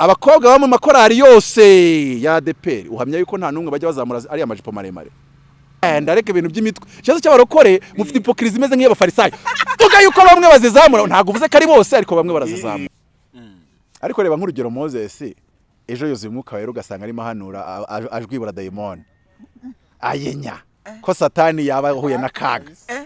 abakobwa baba mu makorari yose ya adeperi uhamya yuko nta n'umwe bajya bazamura ariya majipo maremare. Eh, ndareka ibintu by'imitwe. Ikibazo cy'abarokore mufite ipokirizi imeze nk'iy'abafarisayo vuga yuko bamwe bazizamura. Ntabwo uvuze ko ari bose ariko bamwe barazizamura. Ariko reba nk'urugero moses ejo yuzuye umwuka wera ugasanga arimo ahanura ajwibura dayimoni ayenya. Ko satani yaba ahuye n'akaga Eh!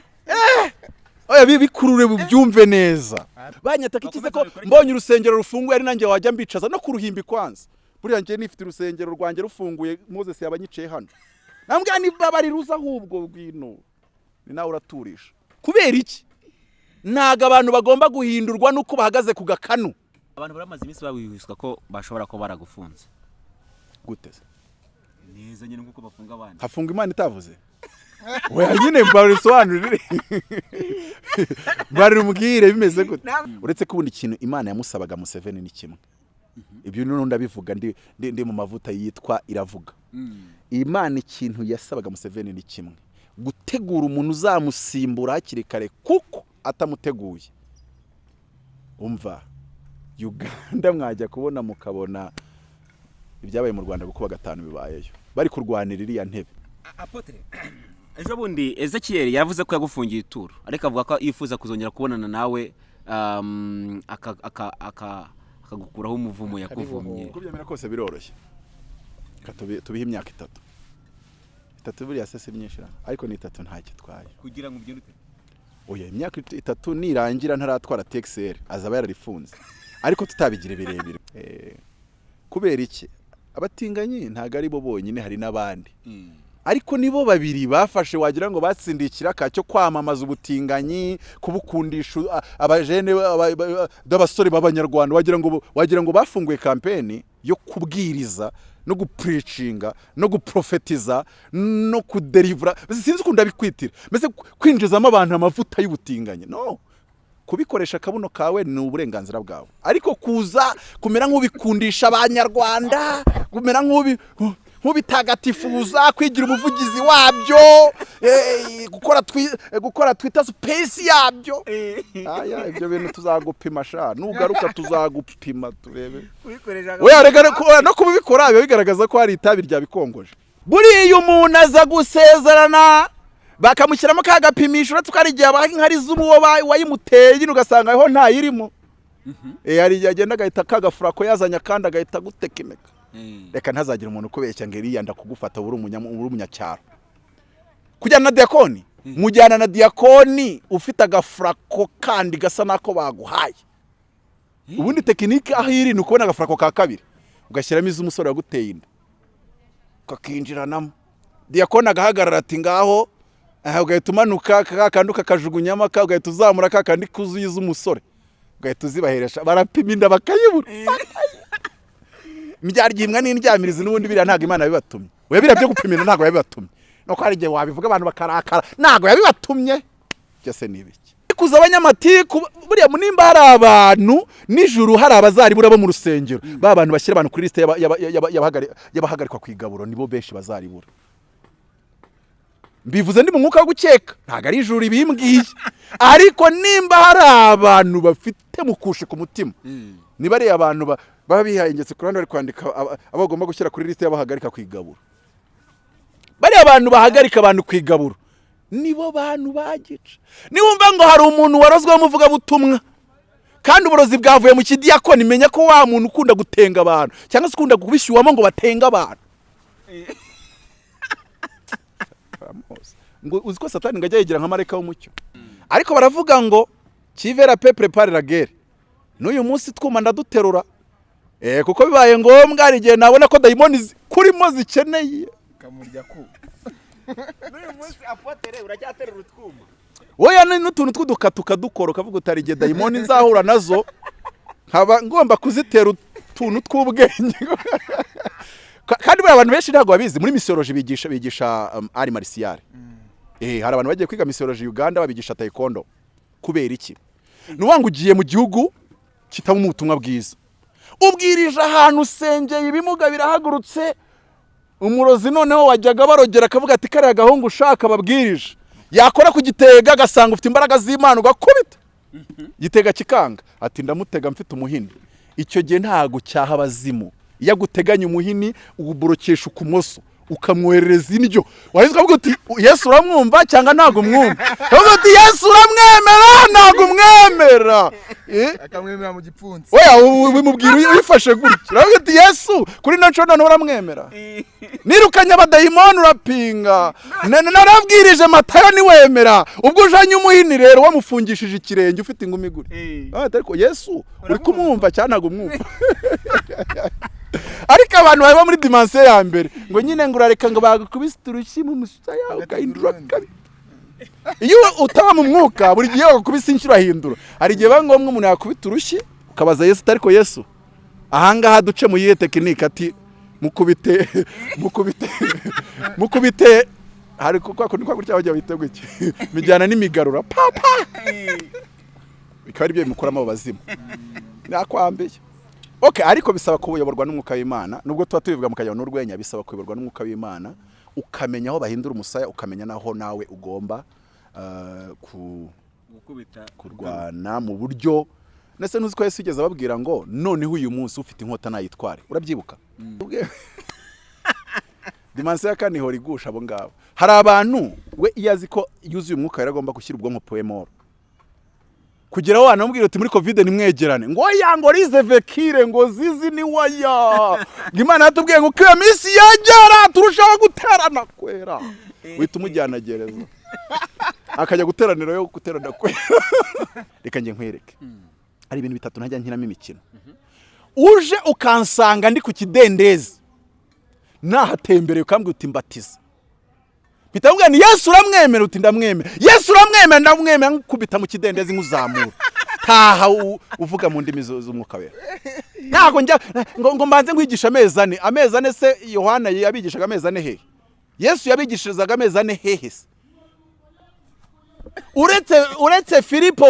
Oya bi- bikurure byumve neza. Banyataka ikize ko mbonye urusengero rufunguye ari nanjye wajya mbicaza. No ku ruhimbi kwanza. Buriya njye nifite urusengero rwanjye rufunguye moses yaba anyicaye hano. Nambwira niba bari ruza ahubwo bwino ni nawe uraturisha. Kubera iki? Ntabwo abantu bagomba guhindurwa n'uko bahagaze ku gakanu. Abantu baramaze iminsi babibwiswa ko bashobora kuba baragufunze. Gute se? Neza nyine nk'uko bafunga abandi. Hafunga imana itavuze. Weya nyine mbarisobanurire mbarimubwire bimeze gute? Uretse ko ubundi ikintu imana yamusabaga museveni ni kimwe. Ibyo noneho ndabivuga ndi, mu mavuta yitwa iravuga. Imana ikintu yasabaga museveni ni kimwe. Gutegura umuntu uzamusimbura hakiri kare kuko atamuteguye. Umva uganda mwajya kubona mukabona ibyabaye mu rwanda kuko gatanu bibayeyo. Bari kurwanira iriya ntebe. Ejo bundi ezekiyeli yavuze ko yagufungiye ituro. Ariko avuga ko yifuza kuzongera kubonana nawe um, aka- aka- aka- akagukuraho umuvumo yakuvumye. Uko byemera kose biroroshye. Tubihe imyaka itatu. Itatu buriya se si myinshi ariko ni itatu ntacyo itwaye kugira ngo ugende oya imyaka it- itatu nirangira ntaratwara texel azaba yararifunze. Ariko tutabigira birebire. Eh, kubera iki? Abatinganyi ntabwo ari bo bonyine hari n'abandi. Ariko nibo babiri bafashe wagira ngo batsindiye ikiraka cyo kwamamaza ubutinganyi kubukundisha a- abajene aba- aba- b'abasore b'abanyarwanda. Wagira ngo wagira ngo bafunguye kampeni yo kubwiriza no gupuricinga no guprofetiza no kuderivura. Sinzi ukuntu ndabikwitira. Mbese kwinjizamo abantu amavuta y'ubutinganyi? No. Kubikoresha akabuno kawe ni uburenganzira bwawe. Ariko kuza kumera nk'ubikundisha abanyarwanda kumera nk'ubi nk'ubitagatifuza kwigira umuvugizi wabyo. Eh, gukora eh, gukora twita space yabyo. Aya ibyo bintu tuzagupima sha. Nugaruka tuzagupima turebe. No kubikora biba bigaragaza ko hari itabi ryabikongoje buriya umuntu aza gusezerana bakamushyiramo ka gapimisho uretse ko hari igihe abaha inkari z'umuwo ba- wayimuteye nyine ugasanga aho ntayirimo Eh, igihe agenda agahita kagafurako yazanye akandi agahita agutekemeka reka ntazagire umuntu ukubeshya ngo iriya ndakugufata uri umunya- uri umunyacyaro kujyana na diyakoni mujyana na diyakoni ufite agafurako kandi gasa n'ako baguhaye. Ubundi tekinike aho iri ni ukubona agafurako ka kabiri. Ugashyiramo iz'umusore waguteye inda. Kakinjiranamo diyakoni agahagarara ati ngaho. Ugahita umanuka ka kandi ukakajugunyamo ka ugahita uzamura ka kandi kuzuye iz'umusore ugahita uzibaheresha. Barapima inda bakayibura. Imbyaryimbwa n'indyamirizi n'ubundi biriya ntabwo imana yabibatumye. Oya biriya byo gupima inda ntabwo yabibatumye. Nuko hari igihe wabivuga abantu bakarakara ntabwo yabibatumye. Byose ni ibiki? Kuza abanyamatiku buriya nimba hari abantu nijoro hari abazaribura bo mu rusengero. Ba bantu bashyira abantu kuri lisite y'aba- y'aba- y'aba- y'abahagari- y'abahagarikwa ku igaburo nibo benshi bazaribura mbivuze ndi mu mwuka wo gukeka. Ntabwo ari ijuru ibimbwiye ariko nimba hari abantu bafite mukushe ku mutima niba ari abantu ba- baba bihayengetse ku ruhande bari kwandika aba bagomba gushyira kuri lisite y'abahagarika ku igaburo. Bariya abantu bahagarika abantu ku igaburo. Nibo bantu bagica. Niwumva ngo hari umuntu warozweho umuvugabutumwa kandi uburozi bwavuye mu kidiyakoni menya ko wa muntu ukunda gutenga abantu cyangwa se ukunda kubishyuwamo ngo batenge abantu. Ngo uzi ko satani ngo ajya yigira nka marayika w'umucyo. Ariko baravuga ngo kivera pe prepare la n'uyu munsi twuma ndaduterura kuko bibaye ngombwa hari igihe nabona ko dayimoni kurimo zikeneye. Kamurya ku. N'uyu munsi apotere uracyaterura utwuma wowe n'utuntu tw'uduka tukadukora ukavuga utari igihe dayimoni nzahura na zo nkaba ngomba kuzitera utuntu tw'ubwenge. Ka- kandi buriya abantu benshi ntabwo babizi muri misiyoloji bigisha bigisha um, ari marisiyare eh hari abantu bagiye kwiga misiyoloji Uganda babigisha taekwondo. Kubera iki? Ni ngo ugiye mu gihugu kitabamo ubutumwa bwiza. Ubwirije ahantu usengeye ibimuga birahagurutse umurozi noneho wajyaga barogera akavuga ati kariya gahungu ushaka babwirije yakora ku gitega agasanga ufite imbaraga z'imana ugakubita. Gitega kikanga. Ati ndamutega mfite umuhini. Icyo gihe ntago cyaha abazimu. Iyo aguteganya umuhini uwuborokesha ukumoso ukamwoherereza indyo wahise ukavuga uti yesu uramwumva cyangwa ntabwo umwumva? Ukavuga uti yesu uramwemera ntabwo umwemera. Eh? akamwemera mu gipfunsi. Ubu bimubwira uyi- uyifashe gutya. Uravuga uti yesu kuri ino nshuro noneho uramwemera. Nirukanye abadayimoni urapinga. Na- na- narabwirije matayo niwemera. Ubwo ujanye umuhini rero wamufungishije ikirenge ufite ingumi gutya Ah, ariko yesu uri kumwumva cyangwa ntabwo umwumva? ariko abantu baba muri dimansiyo ya mbere ngo nyine ngo urareka ngo bagukubise urushyi mu musaya ugahindura kabi iyo utaba mu mwuka buri gihe bagukubise inshuro ahindura hari igihe biba ngombwa umuntu yakubita urushyi ukabaza yesu ariko yesu ahangaha duce mu yihe tekinike ati mukubite mukubite mukubite hari kwa kundi kwa gutya bajya bita gutya mijyana n'imigarura papa bikaba ari byo bimukuramo abo bazimu nakwambiye ok ariko bisaba kuyoborwa n'umwuka w'imana nubwo tuba tubivuga mu kajyano n'urwenya bisaba kuyoborwa n'umwuka w'imana ukamenya aho bahindura umusaya ukamenya n'aho nawe ugomba ku gukubita. kurwana mu buryo ndetse ntuzi ko Yesu yigeze ababwira ngo noneho uyu munsi ufite inkota nayitware. Urabyibuka? Ubwe- dimansiyo ya kane ihora igusha abo ngabo. Hari abantu we iyo azi ko yuzuye umwuka yari agomba gushyira ubwonko puwemoro kugira aho wanamubwira uti muri kovide nimwegerane. Ngo oya ngo rize vekire ngo zizi ni waya ngo imana yatubwiye ngo iyo minsi yegera turushaho guterana kwera. Uhita umujyana gereza akajya guteranira yo guterana kwera. Reka njye nkwereke. Hari ibintu bitatu ntajya nkinamo imikino. Uje ukansanga ndi ku kidendezi. Nahatembereye ukambwira uti mbatiza. Mpita mubwira ni yesu uramwemera uti ndamwemera. Yesu uramwemera ndamwemera. Nkukubita mu kidendezi nk'uzamura taha uvuga mu ndimi zu- z'umwuka wera. Ntabwo njya ngo, mbanze nkwigisha amezi ane. Amezi ane se yohana yabigishaga amezi ane hehe yesu yabigishirizaga amezi ane hehe se? Uretse filipo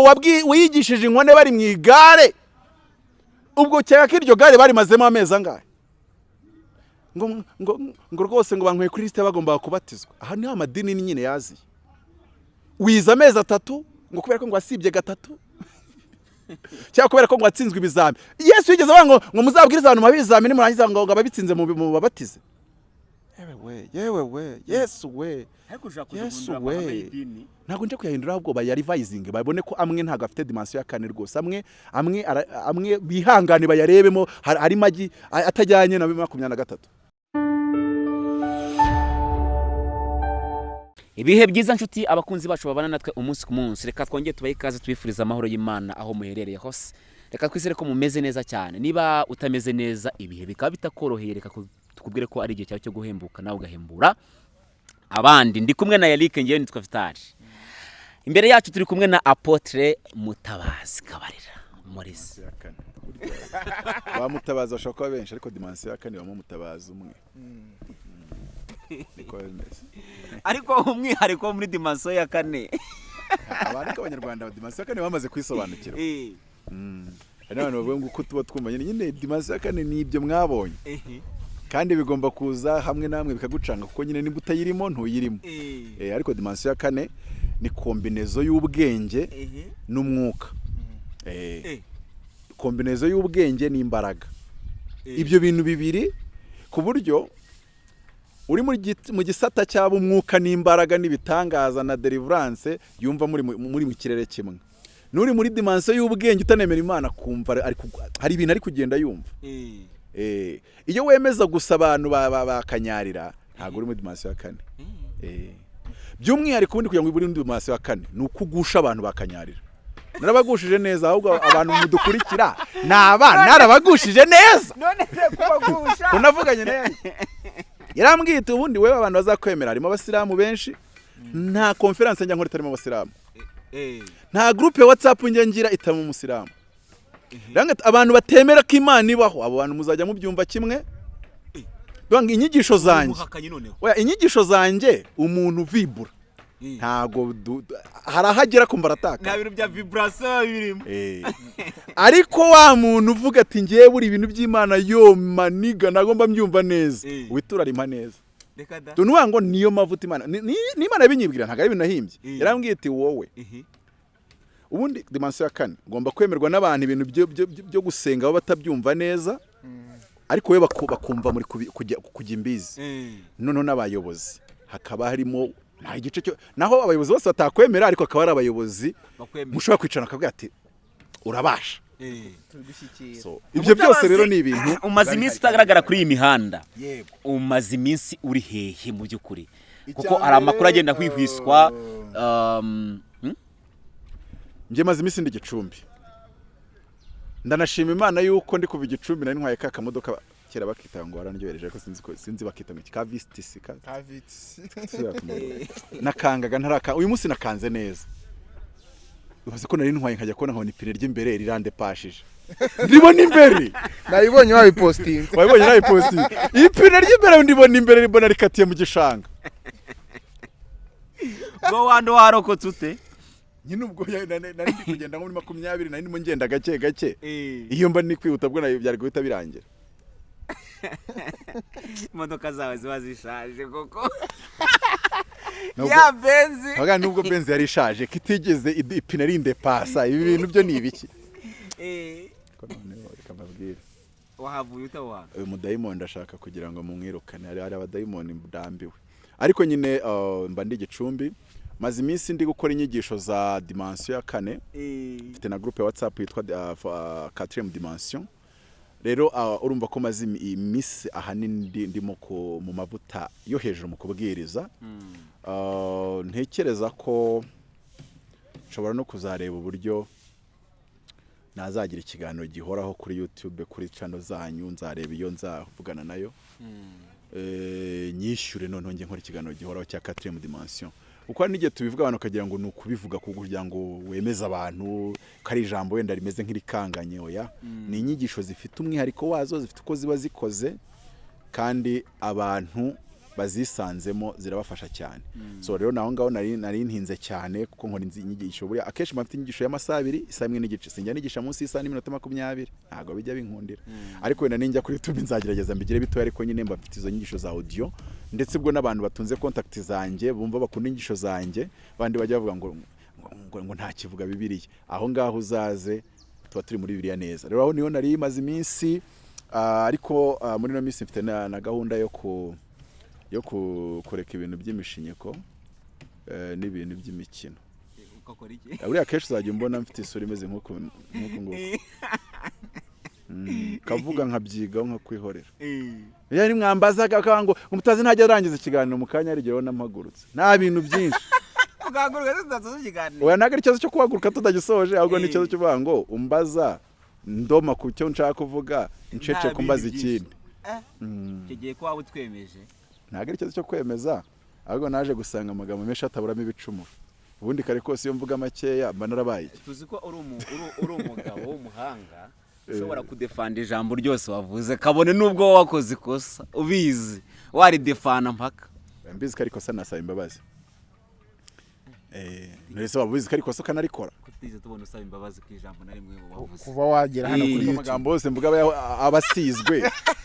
wigishije inkone bari mu igare ubwo cyeka ko iryo gare barimazemo amezi angahe? Ngo ngo ngo rwose ngo banyweye kuri lisite bagombaga kubatizwa. Aha ni ho amadini nyine yaziye. Wize amezi atatu ngo kubera ko ngo wasibye gatatu. Cyangwa kubera ko ngo watsinzwe ibizami. Yesu yigeze avuga ngo ngo muzabwirize abantu mu bizamini murangiza ngo ababitsinze mu mu babatize. Yewe we yewe we yesu we. Yesu we. ntabwo njya kuyahindura ahubwo bayarivayizinge babone ko amwe ntabwo afite dimansiyo ya kane rwose. Amwe amwe amwe bihangane bayarebemo hari hari magi a- atajyanye na makumyabiri na gatatu. Ibihe byiza nshuti abakunzi bacu babana natwe umunsi ku munsi. Reka twongere tubahe ikaze tubifuriza amahoro y'imana aho muherereye hose. Reka twizere ko mumeze neza cyane. Niba utameze neza ibihe bikaba bitakoroheye reka ku- tukubwire ko ari igihe cyawe cyo guhembuka nawe ugahembura. Abandi ndi kumwe na Eric ngewe nitwa Vitali imbere yacu turi kumwe na Apotre Mutabazi Kabarira. Maurice ba mutabazi bashobora kuba benshi ariko dimansiyo ya kane bamo mutabazi umwe. Niko bimeze ariko umwihariko muri dimansiyo ya kane. Abantu b'abanyarwanda dimansiyo ya kane bamaze kwisobanukirwa. Eh, Mm. hari n'abantu bavuga ngo uko tuba twumva nyine dimansiyo ya kane ni ibyo mwabonye. Kandi bigomba kuza hamwe na hamwe bikagucanga kuko nyine niba utayirimo ntuyirimo. Eh, Eh, ariko dimansiyo ya kane ni kombinezo y'ubwenge n'umwuka. Eh, kombinezo y'ubwenge n'imbaraga. Ibyo bintu bibiri ku buryo uri mu gisata cyaba umwuka n'imbaraga n'ibitangaza na deliverance yumva muri mu- kirere kimwe. N'uri muri dimansiyo y'ubwenge utanemera imana kumva hari ibintu ari kugenda yumva. Eh, Eh, iyo wemeza gusa abantu ba- ba- bakanyarira ntabwo uri muri dimansiyo ya kane. Eh, by'umwihariko ubundi kugira ngo ube muri dimansiyo ya kane ni uko ugusha abantu bakanyarira narabagushije neza ahubwo abantu mudukurikira ni abana narabagushije neza. None se kubagusha unavuganye neza yarambwiye iti ubundi wowe abantu bazakwemera harimo abasilamu benshi. Nta konferanse njya nkora itarimo abasilamu. Eh, nta gurupe watsapu njya ngira itarimo umusilamu. Ati, abantu batemera ko imana ibaho abo bantu muzajya mubyumva kimwe? Inyigisho zanjye inyigisho zanjye umuntu vibura. Du- du- hari aho agera kumva arataka nta bintu bya viburasiyo birimo. Eh. ariko wa muntu uvuga ati ngewe buri ibintu by'imana yo maniga nagomba mbyumva neza. Eh. witura arima neza. Tunuvuga ngo niyo mavuta imana. Ni- ni- n'imana yabinyibwira ntabwo ari ibintu nahimbye. Eh. yarambwiye iti wowe. Ehe. ubundi dimansiyo ya kane ugomba kwemerwa n'abantu ibintu byo- gusenga baba batabyumva neza ariko we baku- bakumva muri kujya imbizi. Noneho n'abayobozi hakaba harimo nta igice cyo naho abayobozi bose batakwemera ariko hakaba hari abayobozi mushobora kwicarana akavuga ati urabasha. So, ibyo byose rero ni ibintu umaze iminsi utagaragara kuri iyi mihanda. Yego. Umaze iminsi uri hehe mu by'ukuri. Kuko hari amakuru agenda ahwihwiswa um, hmm? njye maze iminsi ndi gicumbi ndanashima imana yuko ndi kuva igicumbi nari ntwaye ka kamodoka kera bakita ngo warandyohereje ariko sinzi ko sinzi bakita ngo ka visitisi ka nakangaga ntaraka uyu munsi nakanze neza. Ubaze ko nari ntwaye nkajya kubona nkabona ipine ry'imbere rirandepashije. Ndibona imbere. Nabibonye wabipositinze wabibonye nawe posti ipine ry'imbere ndibona imbere ribona rikatiye mu gishanga. Ngo wandi warokotse ute? Nyine ubwo nari ndi kugenda nko muri makumyabiri nari ndimo ngenda gake gake. Iyo mba ni kwihuta bwo na yo byari guhita birangira. imodoka zawe ziba zishaje koko ya benzi. Avuga nubwo benzi yari ishaje ko itigeze id- ipine rindepasa ibi bintu byo ni ibiki? Mbabwire. Wahavuye utawana uyu ndashaka kugira ngo mumwirukane. Hari abadayimoni ndambiwe ariko nyine uh, mba ndi gicumbi. Maze iminsi ndi gukora inyigisho za dimansiyo ya kane. Mfite na groupe ya whatsapp yitwa uh, quatrième dimension. Rero uh, urumva ko maze imi- iminsi ahanini ndi- ndimo mu mavuta yo hejuru mu kubwiriza. Uh, ntekereza ko nshobora no kuzareba uburyo nazagira ikiganiro gihoraho kuri youtube kuri channel zanyu nzareba iyo nzavugana na yo. Eh, nyishyure noneho njye nkora ikiganiro gihoraho cya quatrième dimension. Kuko hari n'igihe tubivuga abantu ukagira ngo ni ukubivuga kugira ngo wemeze abantu ko ari ijambo wenda rimeze nk'irikanganye oya? Ni inyigisho zifite umwihariko wazo zifite uko ziba zikoze kandi abantu bazisanzemo zirabafasha cyane. So rero naho ngaho nari ntinze cyane kuko nkora inzi- inyigisho. Buriya akenshi mfite inyigisho y'amasaha abiri isaha imwe n'igice sinjya nigisha munsi y'isaha n'iminota makumyabiri. Ntabwo bijya binkundira ariko wenda ninjya kuri youtube nzagerageza mbigire bitoya ariko nyine mba mfite izo nyigisho za audio. Ndetse ubwo n'abantu batunze contact zanjye bumva bakunda inyigisho zanjye bandi bajya bavuga ngo ngo, nta kivuga bibiliya. Aho ngaho uzaze tuba turi muri bibiliya neza. Rero aho ni ho nari maze iminsi ah, ariko ah, muri ino minsi mfite na, gahunda yo ku yo ku- kureka ibintu by'imishinyiko eh, n'ibintu by'imikino. Iki? Eh, buriya akenshi uzajya umbona mfite isura imeze nk'uku nguku. Mm, kavuga nkabyigaho nkakwihorera iyo ari mwambazaga ngo umutazi ntajya arangiza ikiganiro mu kanya arigeho n'amagurutse nta bintu byinshi. Oya ntabwo ari ikibazo cyo kuhaguruka tutagisoje ahubwo ni Eh. ikibazo cyo kuvuga ngo umbaza ndoma ku cyo nshaka kuvuga ncece kumbaza ikindi. Mm. icyo gihe ko waba utwemeje. Ntabwo ari ikibazo cyo kwemeza ahubwo naje gusanga amagambo menshi ataburamo ibicumuro. Ubundi kare kose iyo mvuga makeya mba narabaye tuzi ko uri umugabo w'umuhanga ushobora kudefanda ijambo ryose wavuze. Kabone n'ubwo wakoze ikosa. Ubizi. Waridefana mpaka. Mbizi ko ari ikosa nasaba imbabazi. Eh, ntese waba ubizi ko ari ikosa ukanarikora ko tutigeze tubona usaba imbabazi ku ijambo na rimwe wavuze. Kuva wagera hano Eh. kuri amagambo yose mvuga aba asizwe.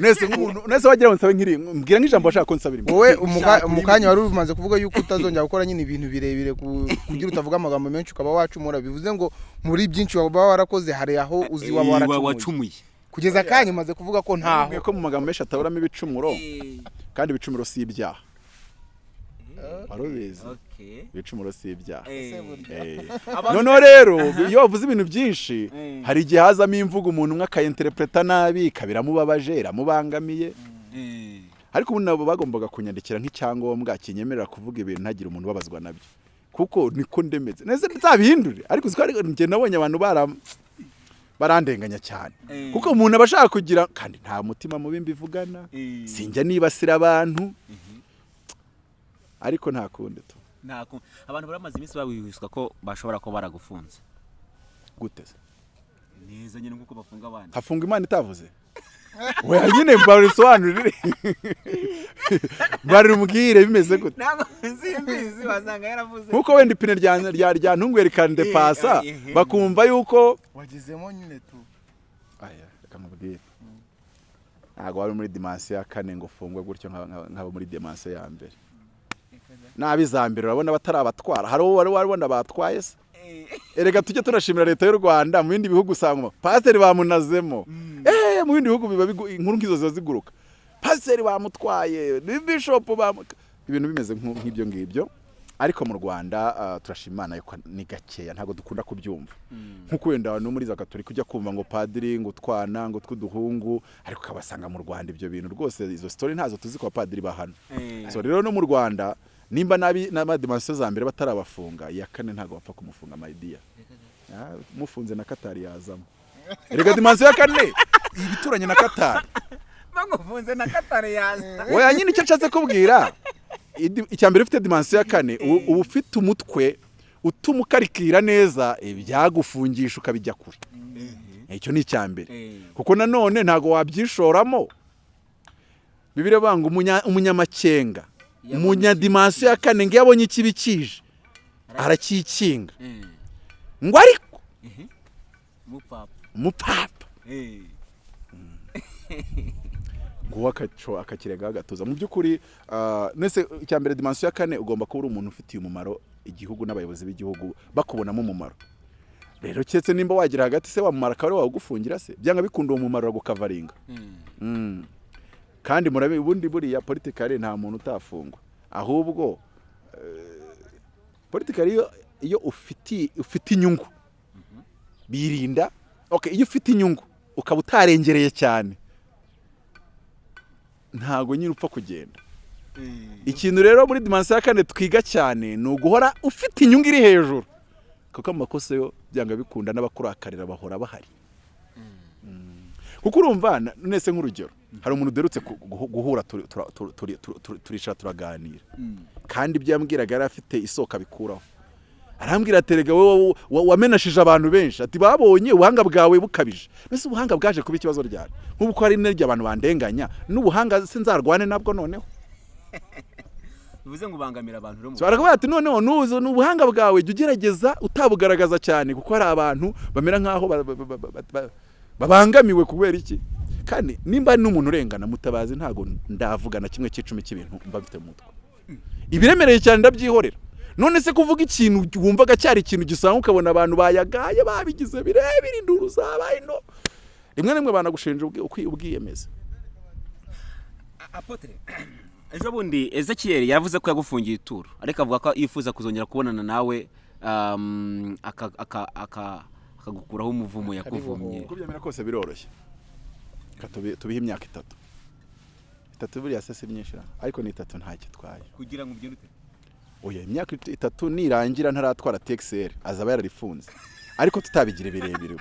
nese nk'umuntu nese wagira ngo nsabe nkiri mbwira nk'ijambo washaka ko nsabira wowe umuka- Shaka mu urimo kanya wari umaze kuvuga yuko utazongera gukora nyine ibintu birebire ku- kugira utavuga amagambo menshi ukaba wacumura. Bivuze ngo muri byinshi waba warakoze hari aho uzi waba Eh, waracumuye. kugeza akanya umaze kuvuga ko ntaho. Ko mu magambo menshi ataburamo ibicumuro kandi ibicumuro si ibyaha. Wari ubizi. Okay. ibicumuro si ibyaha. Eh. Eh. Noneho rero iyo wavuze ibintu byinshi Eh. hari igihe hazamo imvugo umuntu umwe akayenterepureta nabi ikaba iramubabaje iramubangamiye. Ariko ubundi nabo bagombaga kunyandikira nk'icyangombwa kinyemerera kuvuga ibintu ntagire umuntu ubabazwa na byo. Kuko niko ndemeze. Neza nzabihindure ariko uzi ko ari- njye nabonye abantu bara barandenganya cyane. Kuko umuntu aba ashaka kugira kandi nta mutima mubi mbivugana. Sinjya nibasira abantu. Ariko nta kundi tu. Abantu baramaze iminsi babihwiswa ko bashobora kuba baragufunze. Gute se? Neza nyine nk'uko bafunga abandi. Hafunga imana itavuze. Weya nyine mbarisobanurire barimubwire bimeze gute? Ntabwo simbizi wasanga yaravuze. Nkuko wenda ipine rya rya ntunguye rikandepasa bakumva yuko wagezemo nyine tu. Aya reka nkubwire. Ntabwo wari muri dimansiyo ya kane ngo ufungwe gutyo nka- nka- nk'abo muri dimansiyo ya mbere. Nabi za mbere urabona batari abatwara. Hari uwo wari wabona batwaye se? Erega tujye tunashimira leta y'u rwanda mu bindi bihugu usanga. Pasiteri bamunazemo. Eee mu bindi bihugu biba inkuru nk'izo ziba ziguruka. Pasiteri bamutwaye bishopu ibintu bimeze nk'ibyo ngibyo. Ariko mu rwanda ah, turashima imana yuko ni gakeya ntabwo dukunda kubyumva. Nk'uko wenda no muri za gatolika ujya kumva ngo padiri ngo utwana ngo tw'uduhungu ariko ukabasanga mu rwanda ibyo bintu. Rwose izo sitori ntazo tuzi ku bapadiri bahano so rero no mu rwanda nimba nabi n'amadimansiyo za mbere batarabafunga iya kane ntabwo bapfa kumufunga mayidiya Ah, mufunze na katari yazamo. Erega dimansiyo ya kane! Ibituranye na katari bagufunze na katare yaza oya nyine icyo nshatse kubwira? Icya mbere ufite dimansiyo ya kane uba ufite umutwe utuma ukarikira neza ibyagufungisha ukabijya kure. Icyo ni icya mbere. Kuko nanone ntabwo wabyishoramo. Bibiri banga umunya- umunyamakenga. Umunyadimansiyo ya kane ngo iyo abonye ikibi kije. Arakikinga ngo ariko mupapa umupapa. Nguwo akaco akakirega agatuza mu by'ukuri ah, nese icya mbere dimansiyo ya kane ugomba kuba uri umuntu ufitiye umumaro igihugu n'abayobozi b'igihugu bakubonamo umumaro. Rero keretse nimba wagira hagati se wamumara akaba ari wawugufungira se? Byanga bikunda uwo mumaro uragukavaringa. Kandi murabe ubundi buriya politikari nta muntu utafungwa. Ahubwo eh, politikari iyo ufite inyungu. Birinda iyo ufite inyungu ukaba utarengereye cyane. Ntago nyine upfa kugenda. Ikintu rero muri dimansiyo ya kane twiga cyane ni uguhora ufite inyungu iri hejuru. Kuko amakosa yo byanga bikunda n'abakurakarira bahora bahari. Mm. kuko urumva nese nk'urugero hari umuntu uderutse guhura turicara turaganira. Kandi ibyo yambwiraga yari afite isoko abikuraho arambwira ati rega wowe wa- wamenashije abantu benshi. Ati babonye ubuhanga bwawe bukabije. Mbese ubuhanga bwaje kuba ikibazo ryari? Nk'ubu ko hari n'iryo abantu bandenganya n'ubuhanga sinzarwane nabwo noneho. Bivuze ngo ubangamira abantu rero mu arakubwira ati noneho nuzo ni ubuhanga bwawe jya ugerageza utabugaragaza cyane kuko hari abantu bamera nk'aho ba- ba- ba- ba- ba- babangamiwe kubera iki? Kandi nimba n'umuntu urengana mutabazi ntabwo ndavuga na kimwe cy'icumi cy'ibintu mba mfite mu mutwe. Ibiremereye cyane ndabyihorera. None se kuvuga ikintu wumvaga cyari ikintu gisanga ukabona abantu bayagaye babigize birebire induru zabaye no rimwe na rimwe banagushinja ubwiyemeza. Apotre ejo bundi ezekiyeli yavuze ko yagufungiye ituro. Ariko avuga ko yifuza kuzongera kubonana nawe um, aka- aka- aka- akagukuraho umuvumo yakuvumye. Uko byamera kose biroroshye. Reka tubi- tubihe imyaka itatu. Itatu buriya se si myinshi ariko ni itatu ntacyo itwaye kugira ngo ugende ute oya imyaka it- itatu nirangira ntaratwara texel azaba yararifunze. Ariko tutabigira birebire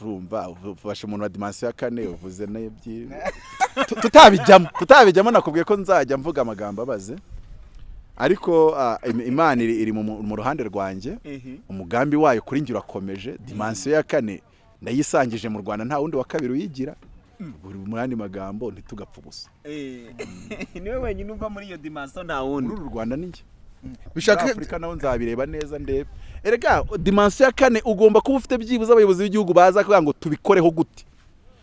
urumva ufashe umuntu wa dimansiyo ya kane uvuze n'ebyiri. Tu- tutabijyamo tutabijyamo nakubwiye ko nzajya mvuga amagambo abaze. Ariko im- imana iri mu ruhande rwanjye. Umugambi wayo kuri njye urakomeje. Dimansiyo ya kane ndayisangije mu rwanda nta wundi wa kabiri uyigira. Buri mu yandi magambo ntitugapfe ubusa. Niwe wenyine uva muri iyo dimansiyo nta wundi. Muri uru rwanda ni njye. Muri bishaka afurika naho nzabireba neza ndebe. Erega dimansiyo ya kane ugomba kuba ufite byibuze abayobozi b'igihugu baza kugira ngo tubikoreho gute.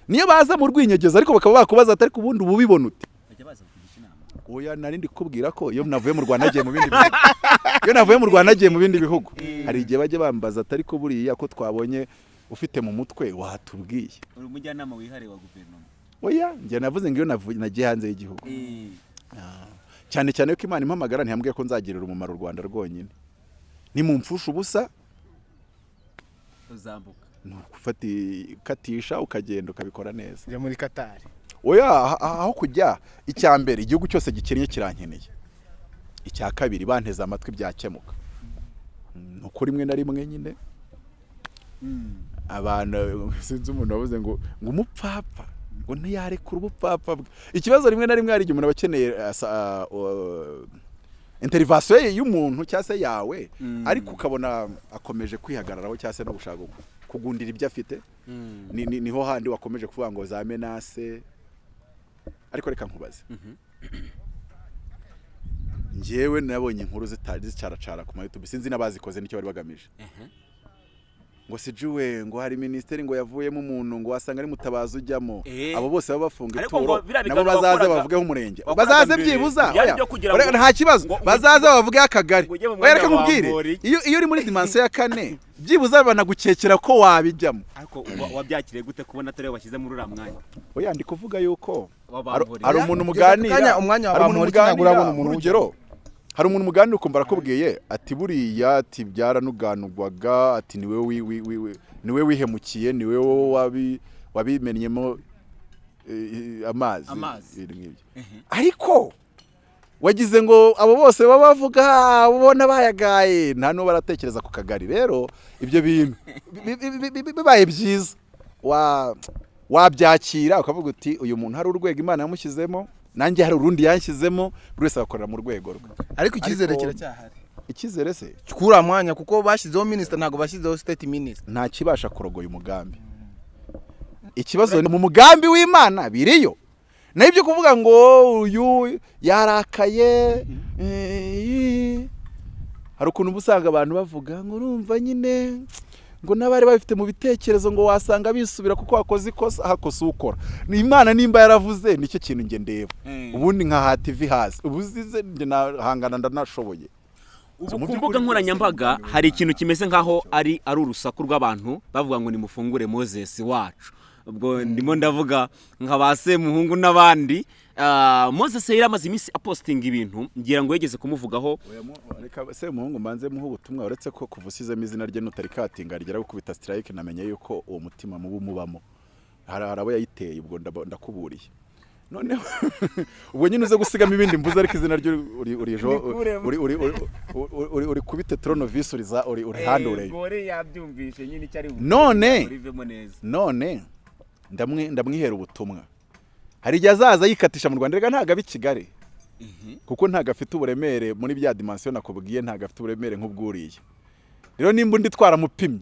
Niyo baza mu rwinyegezo ariko bakaba bakubaza ati ariko ubundi uba ubibona ute? Bajya baza kugisha inama. Oya nari ndi kukubwira ko iyo navuye mu rwanda nagiye mu bindi bihugu. Iyo navuye mu rwanda nagiye mu bindi bihugu. Hari igihe bajya bambaza ati ariko buriya ko twabonye ufite mu mutwe watubwiye. Uri umujyanama wihariye wa guverinoma. Oya njye navuze ngo iyo nagiye hanze y'igihugu. Ah. cyane cyane ko imana impamagara ntiyambwiye ko nzagirira umumaro u rwanda rwonyine. Nimumfusha ubusa. Uzambuka. Ni ukatisha ukagenda ukabikora neza. Njya muri katari oya ah- ah- aho kujya. Icya mbere igihugu cyose gikennye kirankeneye. Icya kabiri banteze amatwi byakemuka. Mm, ni uko rimwe na rimwe nyine. Abantu sinzi umuntu wavuze ngo ngo umupfapfa ngo ntiyarekura ubupfapfa bwe. Ikibazo rimwe na rimwe hari igihe umuntu aba akeneye uh, uh, interivasiyo ye y'umuntu cyangwa se yawe Mm. ariko ukabona akomeje kwihagararaho cyangwa se no gushaka kugundira ibyo afite. Ni, ni, ni ho handi wakomeje kuvuga ngo za menase. Ariko reka nkubaze. Njyewe nabonye inkuru zitari zicaracara ku ma YouTube. Sinzi n'abazikoze ni cyo bari bagamije. Ngo sijuwe ngo hari minisiteri ngo yavuyemo umuntu ngo wasanga ari mutabazi ujyamo. Eh. abo bose baba bafunga ituro nabo bazaze bavugeho umurenge. bazaze byibuza. Nta kibazo. bazaze bavugeho akagari oya reka nkubwire. iyo iyo uri muri dimansiyo ya kane byibuza banagukekera ko wabijyamo. Ariko wa- wabyakiriye gute kubona atari we washyize muri uriya mwanya? Oya ndi kuvuga yuko hari umuntu muganira kanya umwanya wa hari umuntu Bamporiki ntabwo muganira. urabona umuntu urugero. Hari umuntu muganira ukumva arakubwiye ati buriya ati byaranuganurwaga ati wi- ni we wihemukiye ni we wowe wabi wabimennyemo eh, amazi. Amazi. ariko wagize ngo abo bose baba bavuga ubona bayagaye. Nta n'uwo baratekereza ku kagari. Rero ibyo bintu bi- bi- bi- bi- bibaye byiza. Wa wabyakira ukavuga uti uyu muntu hari urwego imana yamushyizemo? Nanjye hari urundi yanshyizemo buri wese agakorera mu rwego rwe. Ariko icyizere kiracyahari. Icyizere se? Kuri mwanya kuko bashyizeho minisita ntabwo bashyizeho state minisita nta kibasha kurogoya umugambi. Ikibazo ni mu mugambi w'imana biriyo. Naho ibyo kuvuga ngo uyu yarakaye eh, hari ukuntu uba usanga abantu bavuga ngo urumva nyine ngo n'abari babifite mu bitekerezo ngo wasanga bisubira kuko wakoze ikosa hakosa ukora. Ni imana nimba yaravuze ni cyo kintu nge ndeba. Mm. ubundi nkahata ivi hasi. Ubuzize njye nahangana ndanashoboye. Ubu ku mbuga nkoranyambaga hari ikintu kimeze nk'aho ari ari urusaku rw'abantu bavuga ngo nimufungure moses wacu. Ubwo ndimo ndavuga nka ba semuhungu n'abandi Ah, moses yari amaze iminsi apositinga ibintu ngira ngo yigeze kumuvugaho. Reka se muhungu mbanze muhe ubutumwa uretse ko kuva usizemo izina rye nutari katinga rigera gukubita strike namenye yuko uwo mutima mubi umubamo. Hari abo yayiteye ubwo ndakuburiye. Noneho ubwo nyine uze gusigamo ibindi mbuze ariko izina rye uri kubite tronovis uriza uri uri handure yabyumvishe nyine icyo ari None. none ndamwi ndamwihera ubutumwa. Hari igihe azaza yikatisha mu Rwanda. Rega ntago abi Kigali. Kuko ntago afite uburemere muri bya dimension nakubwiye ntago afite uburemere nk'ubwuriye. Rero nimba undi twaramupimye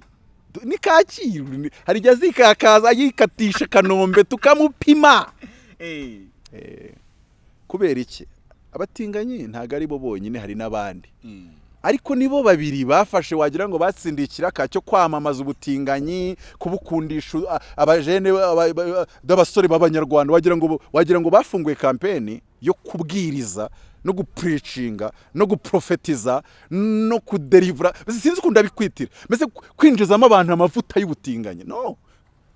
ni Kacyiru hari igihe azikakaza yikatisha Kanombe tukamupima. Eh. Kubera iki? Abatinganyi ntago ari bo bonyine hari n'abandi. Mm. Ariko nibo babiri bafashe wagira ngo batsindiye ikiraka cyo kwamamaza ubutinganyi kubukundisha a- abajene aba- aba- b'abasore b'abanyarwanda. Wagira ngo bafunguye kampeni yo kubwiriza no gupuricinga no guprofetiza no kuderivura. Sinzi ukuntu ndabikwitira. Mbese kwinjizamo abantu amavuta y'ubutinganyi? No.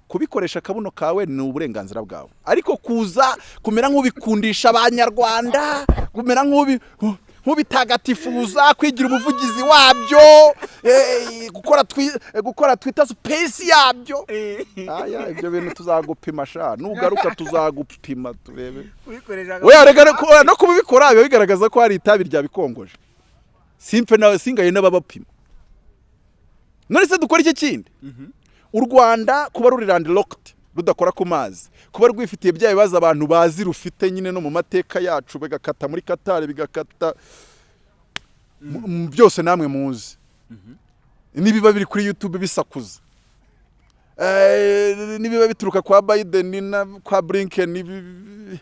Kubikoresha akabuno kawe ni uburenganzira bwawe. Ariko kuza kumera nk'ubikundisha abanyarwanda kumera nk'ubi nk'ubitagatifuza kwigira umuvugizi wabyo. Eh, gukora eh, twita space yabyo. Aya ibyo bintu tuzagupima sha. Nugaruka tuzagupima turebe. No- kubikora biba bigaragaza ko hari itabi ryabikongoje simpe nawe singaye n'ababapima. None se dukora iki kindi? U rwanda kuba ruri landlocked rudakora ku mazi. Kuba rwifitiye bya bibazo abantu bazi rufite nyine no mu mateka yacu bigakata muri katari bigakata byose namwe muzi. Nibiba biri kuri youtube bisakuza. Eh, nibiba bituruka kwa biden na kwa blinken nibi-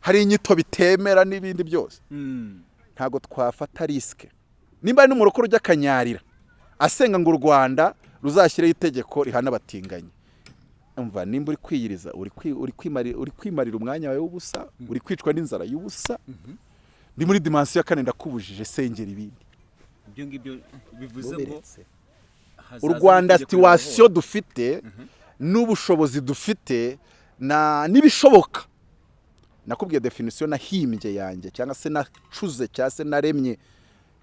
hari inyito bitemera n'ibindi byose. Mm. ntabwo twafata risike nimba ari n'umurokore ujya akanyarira asenga ngo u rwanda ruzashyireho itegeko rihana abatinganyi umva nimba uri kwiyiriza uri kwi- uri kwimari- uri kwimarira umwanya wawe w'ubusa uri kwicwa n'inzara y'ubusa ndi muri dimansiyo ya kane ndakubujije sengera ibindi. Ibyo ngibyo bivuze ngo u rwanda situwasiyo dufite n'ubushobozi dufite na n'ibishoboka. Nakubwiye definisiyo nahimbye yanjye cyangwa se nacuze cyangwa se naremye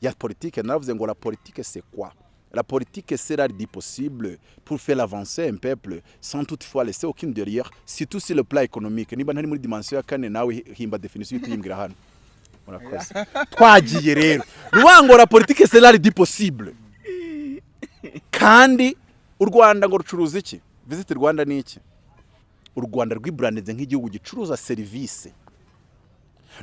ya politike naravuze ngo la politique c'est quoi? La politique l'art du possible pour faire avancer un peuple sans toutefois laisser aucune derrière surtout sur le plan économique. Niba ntari muri dimension ya kane nawe himba definisiyo uhita uyimbwira hano murakoze twagiye rero la politique l'art du possible. Kandi u rwanda ngo rucuruza iki? Visit rwanda ni iki? U rwanda rwiburandinze nk'igihugu gicuruza serivisi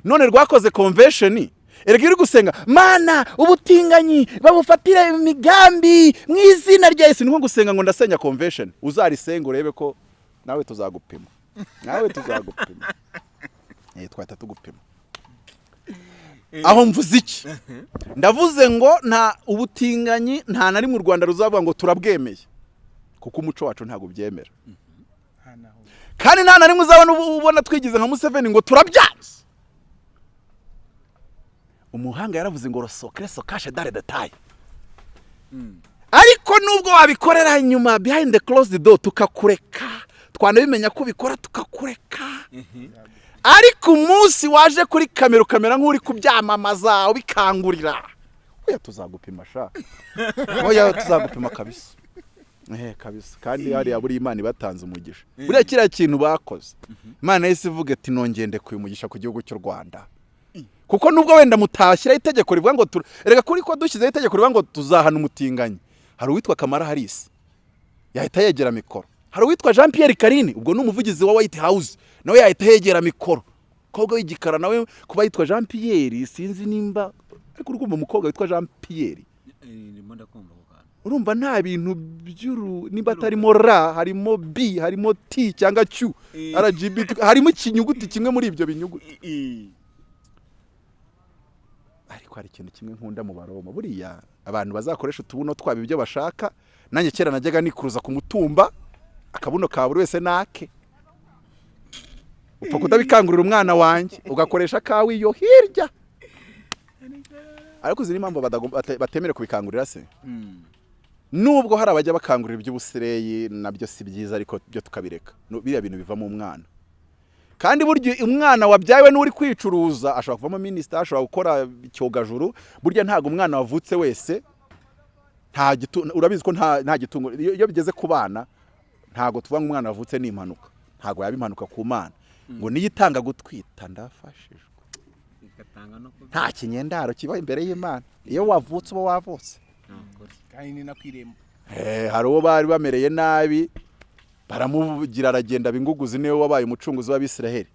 none rwakoze convention erega iyo uri gusenga mana ubutinganyi babufatire imigambi mu izina rya yesu. Ni nko gusenga ngo ndasenya convention. Uzarisenga urebe ko nawe tuzagupima. Nawe tuzagupima. Eh twahita tugupima. Aho mvuze iki? Ndavuze ngo nta ubutinganyi nta na rimwe u rwanda ruzavuga ngo turabwemeye. Kuko umuco wacu ntabwo ubyemera. Kandi nta na rimwe uzabona ubona twigize nka museveni ngo turabyanze umuhanga yaravuze ngo rosokere sokashe dare detaye ariko nubwo wabikorera inyuma behind the closed door tukakureka. Twanabimenya ko ubikora tukakureka. Ariko umunsi waje kuri kamera ukamera nk'uri kubyamamaza ubikangurira. Oya tuzagupima sha. Oya tuzagupima kabisa. Ehe kabisa. Kandi hariya buriya imana ibatanze umugisha. Buriya kiriya kintu bakoze. Imana yahise ivuga ati nongeye ndekuye umugisha ku gihugu cy'u rwanda. Kuko nubwo wenda mutashyiraho itegeko rivuga ngo erega kuri ko dushyizeho itegeko rivuga ngo tuzahana umutinganyi. Hari uwitwa kamara harisi yahita yegera mikoro. Hari uwitwa jean pierre karini ubwo ni umuvugizi wa white house nawe yahita yegera mikoro. Umukobwa w'igikara nawe kuba yitwa jean pierre sinzi nimba ariko urumva umukobwa witwa jean pierre urumva nta bintu by'uru niba atarimo ra harimo b harimo t cyangwa q rgb harimo ikinyuguti kimwe muri ibyo binyuguti ariko hari ikintu kimwe nkunda mu baroma. Buriya abantu bazakoresha utubuno twabo ibyo bashaka nanjye kera najyaga nikuruza ku mutumba akabuno ka buri wese nake. Upfa kutabikangurira umwana wanjye ugakoresha akawe iyo hirya. Ariko uzi n'impamvu badagomba- bate- batemerewe kubikangurira se? Nubwo hari abajya bakangurira iby'ubusireyi na byo si byiza ariko byo tukabireka. Biriya bintu bivamo umwana. Kandi burya umwana wabyawe n'uri kwicuruza ashobora kuvamo minisita ashobora gukora icyogajuru burya ntabwo umwana wavutse wese nta gitu urabizi ko nta nta gitungo iyo bigeze ku bana ntabwo tuvuga ngo umwana wavutse ni impanuka ntabwo yaba impanuka ku mana. Ngo niyo itanga gutwita ndafashijwe. Nta kinyendaro kiba imbere y'imana. Iyo wavutse uba wavutse. Kandi ni nako irembo Eh, hari uwo bari bamereye nabi. Baramugira aragenda binguguzi ni we wabaye umucunguzi w'abisiraheli.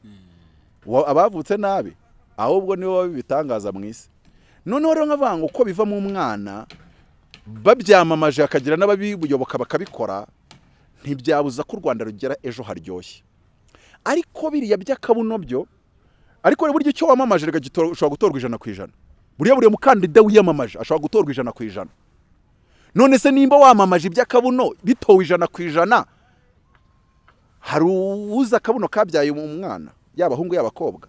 Wa- abavutse nabi ahubwo ni we waba ibitangaza mu isi. Noneho rero nkavuga ngo uko biva mu mwana babyamamaje hakagira n'ababiyoboka bakabikora ntibyabuza ko u rwanda rugera ejo haryoshye. Ariko biriya by'akabuno byo ariko burya icyo wamamaje ushobora gutorwa ijana ku ijana. Buriya buriya mukandida wiyamamaje ashobora gutorwa ijana ku ijana. None se nimba wamamaje iby'akabuno bitowe ijana ku ijana. Hari uwuzi akabuno kabyaye umwana yaba ahungu yaba abakobwa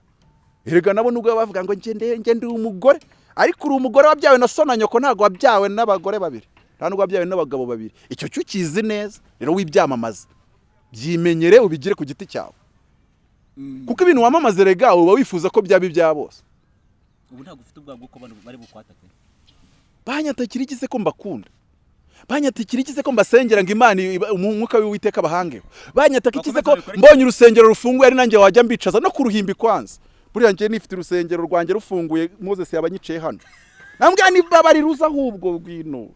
erega nabo nubwo bavuga ngo ngende ngende umugore. Ariko uri umugore wabyawe na so na nyoko ntabwo wabyawe n'abagore babiri. Nta nubwo wabyawe n'abagabo babiri. Icyo cyo ukizi neza rero wibyamamaza byimenyere ubigire ku giti cyawe. Kuko ibintu wamamaza rega uba wifuza ko byaba ibya bose. Ubu ntabwo ufite ubwoba bw'uko bari bukwatake banyatakira iki se ko mbakunda. Banyatakira iki se ko mbasengera ngo imana umwuka w'uwiteka abahangeho banyataka iki se ko mbonye urusengero rufunguye ari nanjye wajya mbicaza no ku ruhimbi kwanza buriya njye nifite urusengero rwanjye rufunguye moses yaba anyicaye hano. Nambwira niba bari ruza ahubwo bwino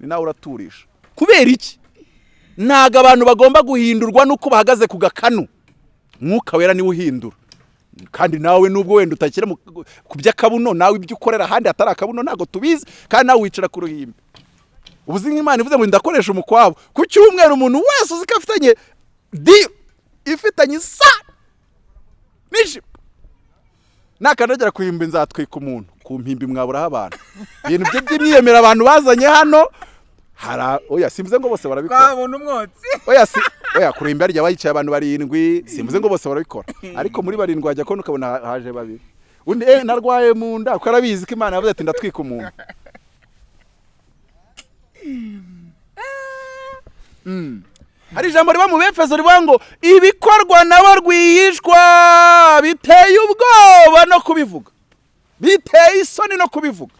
ni nawe uraturisha. Kubera iki? Ntabwo abantu bagomba guhindurwa n'uko bahagaze ku gakanu. Mwuka wera ni we uhindura. Kandi nawe nubwo wenda utakira ku by'akabuno nawe ibyo ukorera ahandi hatari akabuno ntabwo tubizi. Kandi nawe wicara ku ruhimbi. Ubuzi nk'imana ivuze ngo ndakoresha umukwabo ku cyumweru umuntu wese uzi ko afitanye di ifitanye isa n'ijipo nakandagira ku ihimbi nzatwika umuntu. Ku mpimbi mwaburaho abantu. Ibintu bye by'imyiyemero abantu bazanye hano hara oya simvuze ngo bose barabikora. Twabona umwotsi. Oya si oya ku ruhimbi harya bayicaye abantu barindwi simvuze ngo bose barabikora. Ariko muri barindwi wajya kubona ukabona ha- haje babiri. Undi eh narwaye mu nda kuko arabizi ko imana yavuze ati ndatwika umuntu. Hari ijambo riba mu befeso rivuga ngo ibikorwa nabo rwihishwa biteye ubwoba no kubivuga. Biteye isoni no kubivuga.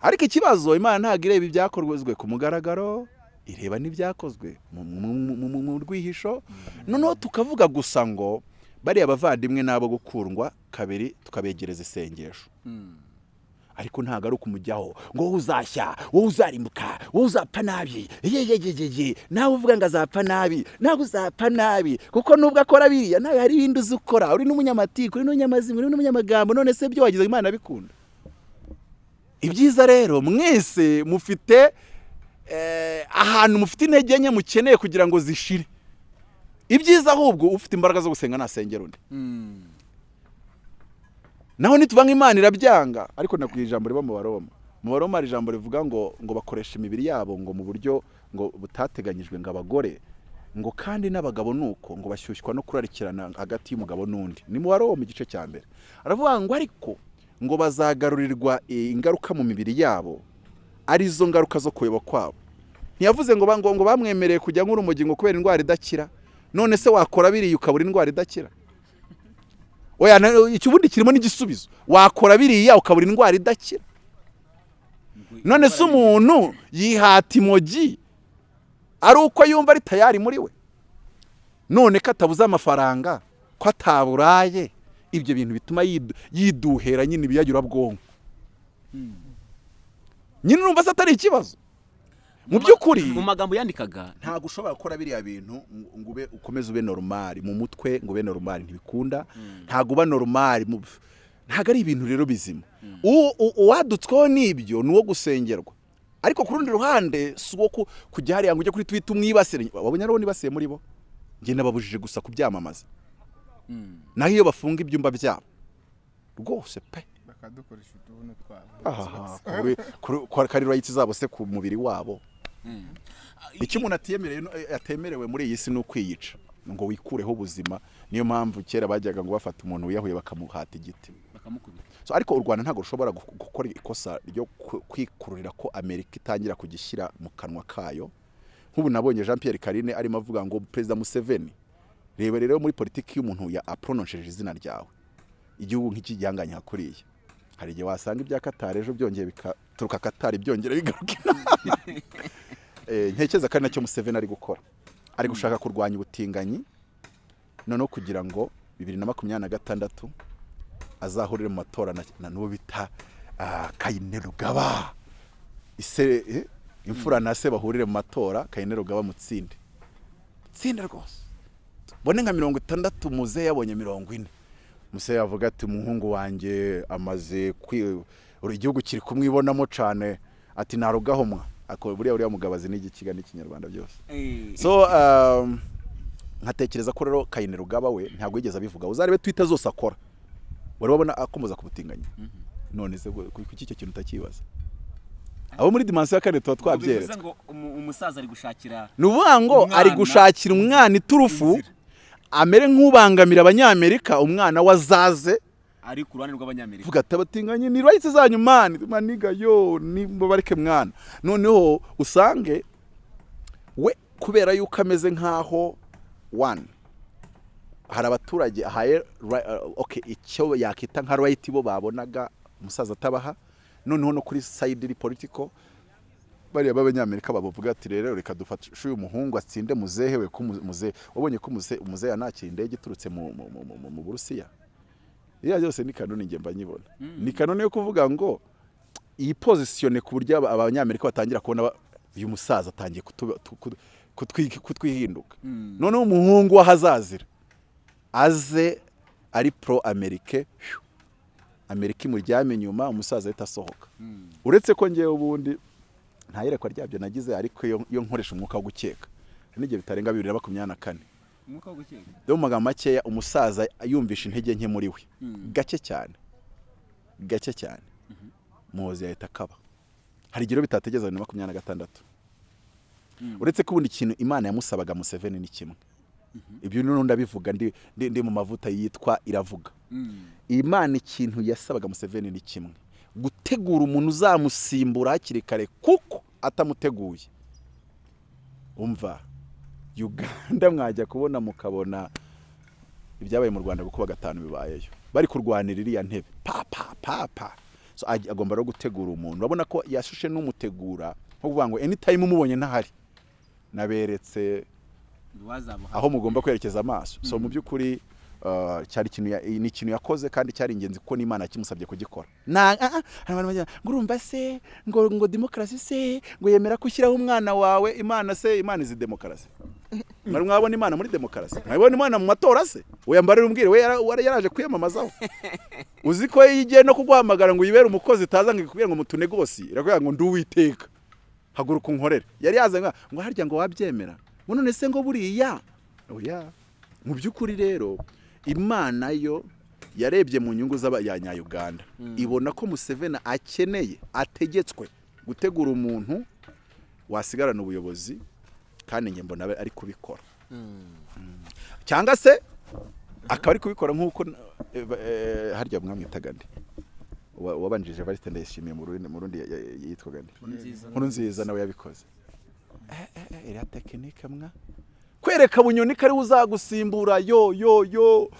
Ariko ikibazo imana ntabwo ireba ibyakozwe ku mugaragaro ireba n'ibyakozwe mu- rwihisho. Noneho tukavuga gusa ngo bariya bavandimwe n'abo gukundwa kabiri tukabegereza isengesho. Ariko ntabwo ari ukumujyaho ngo wowe uzashya wowe uzarimbuka wowe uzapfa nabi. Yeyeyeyeye nawe uvuga ngo azapfa nabi. Nawe uzapfa nabi. Kuko nubwo akora biriya nawe hari ibindi uzi ukora. Uri n'umunyamatiku uri n'umunyamazima uri n'umunyamagambo none se byo wagize imana bikunda ibyiza rero mwese mufite eh, ahantu mufite intege nke mukeneye kugira ngo zishire. Ibyiza ahubwo ufite imbaraga zo gusenga nasengera undi. Naho nituvuga nk'imana irabyanga. Ariko nakwiye ijambo riba mu baroma. Mu baroma hari ijambo rivuga ngo ngo bakoresha imibiri yabo ngo mu buryo ngo butateganyijwe ngo abagore. Ngo kandi n'abagabo nuko ngo bashyushywa no kurarikirana hagati y'umugabo n'undi. Ni mu wari wo mu gice cya mbere. Aravuga ngo ariko ngo bazagarurirwa eh, ingaruka mu mibiri yabo ari zo ngaruka zo kuyoba kwabo. Ntiyavuze ngo ngo bamwemereye kujya nk'urumogi ngo kubera indwara idakira. None se wakora biriya ukabura indwara idakira? Ubundi kirimo n'igisubizo. Wakora biriya ukabura indwara idakira. None se umuntu yihata imogi ari uko yumva ari tayari muri we. None ko atabuze amafaranga ko ataburaye ibyo bintu bituma yidu- yiduhera nyine ibiyagurabwonko nyine urumva se atari ikibazo. Mu by'ukuri mu magambo yandikaga ntabwo ushobora gukora biriya bintu ngo ube ukomeze ube normal mu mutwe ngo ube normal ntibikunda. Ntabwo uba normal ntabwo ari ibintu rero bizima. U- uwadutsweho n'ibyo ni uwo gusengerwa. Ariko ku rundi ruhande si uwo ku- kujya hariya ngo ujye kuri twita umwibasire. Wabonye ari wo nibasiye muri bo? Njye nababujije gusa kubyamamaza. Naho iyo bafunga ibyumba byabo. Rwose pe. Bakadukoresha utubuno twabo. Ahaha kuri- kuri- kwa kari rights zabo se ku mubiri wabo. Icyo umuntu eh, atemerewe muri iyi si ni ukwiyica. Ngo wikureho ubuzima. Niyo mpamvu kera bajyaga ngo bafata umuntu wiyahuye bakamuhata igiti. Ariko u rwanda ntabwo rushobora gu- gukora ikosa ryo ku- kwikururira ko amerika itangira kugishyira mu kanwa kayo. Nk'ubu nabonye jean pierre karine arimo avuga ngo perezida museveni reba rero muri politiki y'umuntu ya apronosheje izina ryawe. Igihugu nk'iki gihanganye hakuriye hari igihe wasanga ibya katari ejo byongeye bikaturuka katari byongera bigaruka inaha Eh, ntekereza ko ari na cyo museveni ari gukora. Ari gushaka kurwanya ubutinganyi noneho kugira ngo bibiri na makumyabiri na gatandatu azahurire mu matora na, n'uwo bita ah, kayine rugaba. Eh, imfura na se bahurire mu matora kayine rugaba mutsinde. Tsinde rwose. Bone nka mirongo itandatu muzehe yabonye mirongo ine. Muzehe yavuga ati umuhungu wanjye amaze igihugu kiri kumwibonamo cyane ati narugahomwa. Ako buriya uriya mugabo azi n'igikiga n'ikinyarwanda byose. So um, nkatekereza ko rero kayine rugaba we ntabwo yigeze abivuga. Uzarebe twita zose akora. Wari wabona akomeza kubutinganya none se ku- kuki icyo kintu utakibaza? Abo muri dimansiyo ya kane tuba twabyeretse. umusaza ari gushakira ni ukuvuga ngo ari gushakira umwana iturufu amere nk'ubangamira abanyamerika umwana wazaze ari ku ruhande rw'abanyamerika. Vuga ati abatinganye ni rights zanyu mani maniga yo nimubareke mwana. Noneho usange we kubera yuko ameze nk'aho one hari abaturage ahaye uh, okay icyo yakita nka right bo babonaga umusaza atabaha. Noneho no kuri side iri political bariya b'abanyamerika bavuga ati rero reka dufashe uyu muhungu atsinde muzehe we ko mu- muzehe wabonye ko muzehe umuzehe yanakira indege iturutse mu Burusiya. Iriya byose ni kanoni njye mba nyibona. Ni kanoni yo kuvuga ngo iyi pozisiyone ku buryo aba- abanyamerika batangira kubona uyu musaza atangiye kutwihinduka. Noneho umuhungu w'ahazazira aze ari pro amerike amerika imuryame inyuma umusaza ahita asohoka. Uretse ko ngewe ubundi nta yerekwa ryabyo nagize ariko iyo nkoresha umwuka wo gukeka. N'igihe bitarenga bibiri na makumyabiri na kane. Rero mu magambo makeya umusaza yumvisha intege nke muri we. Gake cyane. Gake cyane. Muhozi yahita akaba. Hari igihe rero bitategeza bibiri na makumyabiri na gatandatu. Uretse ko ubundi ikintu imana yamusabaga museveni ni kimwe. Ibyo n'undi ndabivuga ndi, mu mavuta yitwa iravuga. Imana ikintu yasabaga museveni ni kimwe. Gutegura umuntu uzamusimbura hakiri kare kuko atamuteguye. Umva? Uganda mwajya kubona mukabona ibyabaye mu rwanda kuko gatanu bibayeyo. Bari kurwanira iriya ntebe. Pa pa pa pa. So, ag- agomba rero gutegura umuntu. Urabona ko yashushe n'umutegura nko kuvuga ngo anytime umubonye ntahari. Naberetse aho mugomba kwerekeza amaso. So mu by'ukuri cyari ikintu ni ikintu yakoze kandi cyari ingenzi kuko n'imana yakimusabye kugikora. Na ah, ah, urumva se? Ngo ngo demokarasi se? Ngo yemera ko ushyiraho umwana wawe? Imana se? Imana izi demokarasi. Mwari mwabona imana muri demokarasi? Mwabona imana mu matora se? Uyambarira umbwire we yaraje kwiyamamazaho. Uzi ko iyo igiye no kuguhamagara ngo uyibere umukozi itaza ngo ikubwire ngo mutunegosi irakubwira ngo ndi uwiteka. Haguruka unkorere. Yari yazanye ngo harya ngo wabyemera? None se ngo buriya? Oya. Mu by'ukuri rero imana yo yarebye mu nyungu z'abanyayuganda ibona ko museveni akeneye ategetswe gutegura umuntu wasigarana ubuyobozi kandi njye mbona ari kubikora. Cyangwa se akaba ari kubikora nk'uko eh, eh, harya mwamwitaga Wa- wabanjije Evariste ndayishimiye mu rundi yitwaga nde? Nkuru nziza nawe yabikoze. Eh, iriya tekinike mwa? Kwereka bunyoni ko ari we uzagusimbura. Yo yo yo.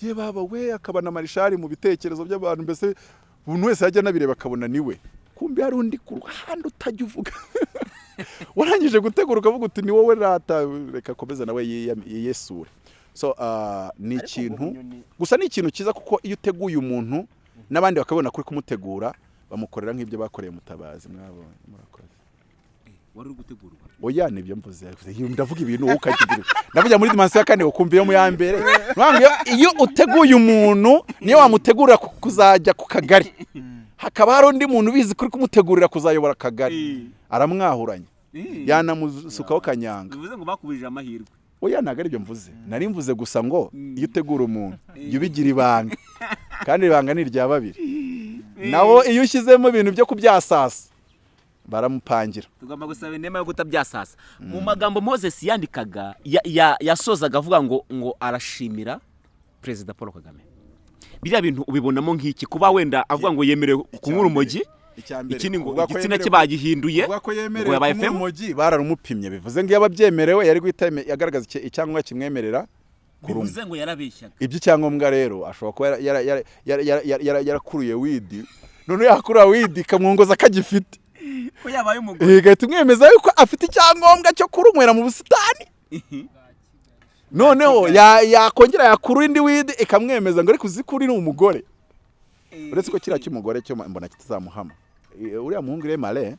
Ye baba we akaba na marishari mu bitekerezo by'abantu mbese buri wese yajya anabireba akabona ni we kumbi hari undi ku ruhande utajya uvuga. Warangije gutegura ukavuga uti ni wowe rata. Reka akomeze nawe yiyesure. So ah, ni ikintu gusa ni ikintu cyiza kuko iyo uteguye umuntu n'abandi bakabona kuri kumutegura bamukorera nk'ibyo bakoreye mutabazi. Mwabonye murakoze. Wari uri gutegurwa oya ni byo mvuze. Ndavuga ibintu wowe ukagira ndavuga muri dimansiyo ya kane ukumva iyo mu ya mbere. Iyo- uteguye umuntu niyo wamutegurira ku- kuzajya ku kagari. Hakaba hari undi muntu ubizi kuri kumutegurira kuzayobora akagari aramwahuranya yanamusukaho kanyanga. Bivuze ngo bakubujije amahirwe. Oya ntabwo ari byo mvuze. Nari mvuze gusa ngo iyo utegura umuntu jya ubigira ibanga. Kandi ibanga ni irya babiri. Naho iyo ushyizemo ibintu byo kubyasasa baramupangira. Tugomba gusaba inema yo kutabyasasa. Mu magambo moses yandikaga ya- ya- yasozaga avuga ngo ngo arashimira perezida paul kagame. Biriya bintu ubibonamo nk'iki? Kuba wenda avuga ngo yemerewe kunywa urumogi ikindi ngo igitsina cye bagihinduye ngo yabaye femu. urumogi bararumupimye bivuze ngo iyo ababyemerewe yari guhita yeme- agaragaza icya- icyangombwa kimwemerera bivuze ngo yarabeshyaga. Iby'icyangombwa rero ashobora kuba yara- yara- yara- yara- yara- yara- yara- yarakuruye widi noneho yakurura widi ikamwongoza ko agifite. Ko yabaye umugore? Igahita imwemeza yuko afite icyangombwa cyo kurunywera mu busitani. Noneho ya- yakongera yakurura indi widi ikamwemeza ngo ariko uzi ko uri umugore uretse ko kiriya cy'umugore cyo mbona kitazamuhama. Uriya muhungu ire mare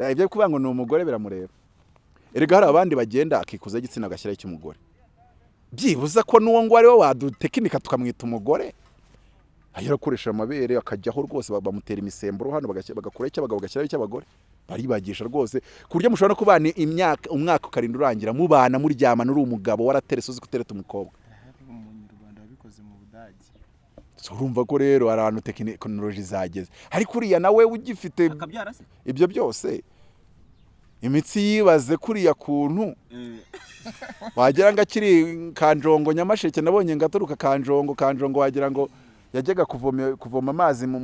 eh, ibyo kuvuga ngo ni umugore biramureba. Erega hari abandi bagenda akikuza igitsina agashyiraho icy'umugore byibuze ko n'uwo ngo ari we wadutekinika tukamwita umugore. Ahera akoresha amabere akajyaho rwose ba- bamutera imisemburo hano bagakuraho icy'abagabo bagashyiraho icy'abagore baribagisha rwose ku buryo mushobora no kubana imyaka umwaka ukarinda urangira mubana muryamana uri umugabo waraterese uzi gutereta umukobwa. Urumva ko rero hari ahantu tekinoloji zageze. Ariko uriya nawe ugifite ibyo byose. Imitsi yibaze kuriya kuntu. Wagira ngo akiri kanjongo nyamasheke nabonye ngo aturuka kanjongo kanjongo wagira ngo yajyaga kuvoma amazi mu-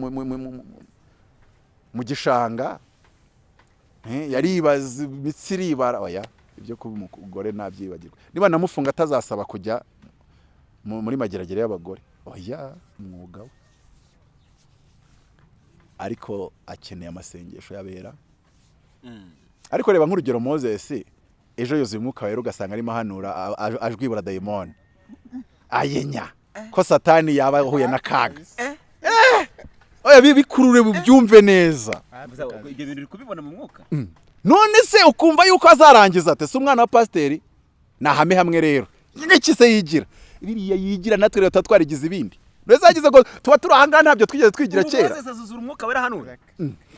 gishanga yaribaza imitsi iribara. Oya ibyo kuba umugore nabyibagirwa. Niba namufunga atazasaba kujya mu- muri mageragere y'abagore. Oya umwuga we. Ariko akeneye amasengesho y'abera. Ariko reba nk'urugero moses ejo yuzuye umwuka wera ugasanga arimo ahanura ajwibura dayimoni ayenya. Ko satani yaba ahuye n'akaga Eh! bikurure byumve neza. Ibyo bintu uri kubibona mu mwuka. None se ukumva yuko azarangiza ate? Si umwana wa pasiteri? Ni ahame hamwe rero. Nk'iki se yigira. Biriya yigira natwe rero tuba twarigize ibindi. Mbese yagize ngo tuba turi ahangaha ntabyo twigeze twigira kera. hano.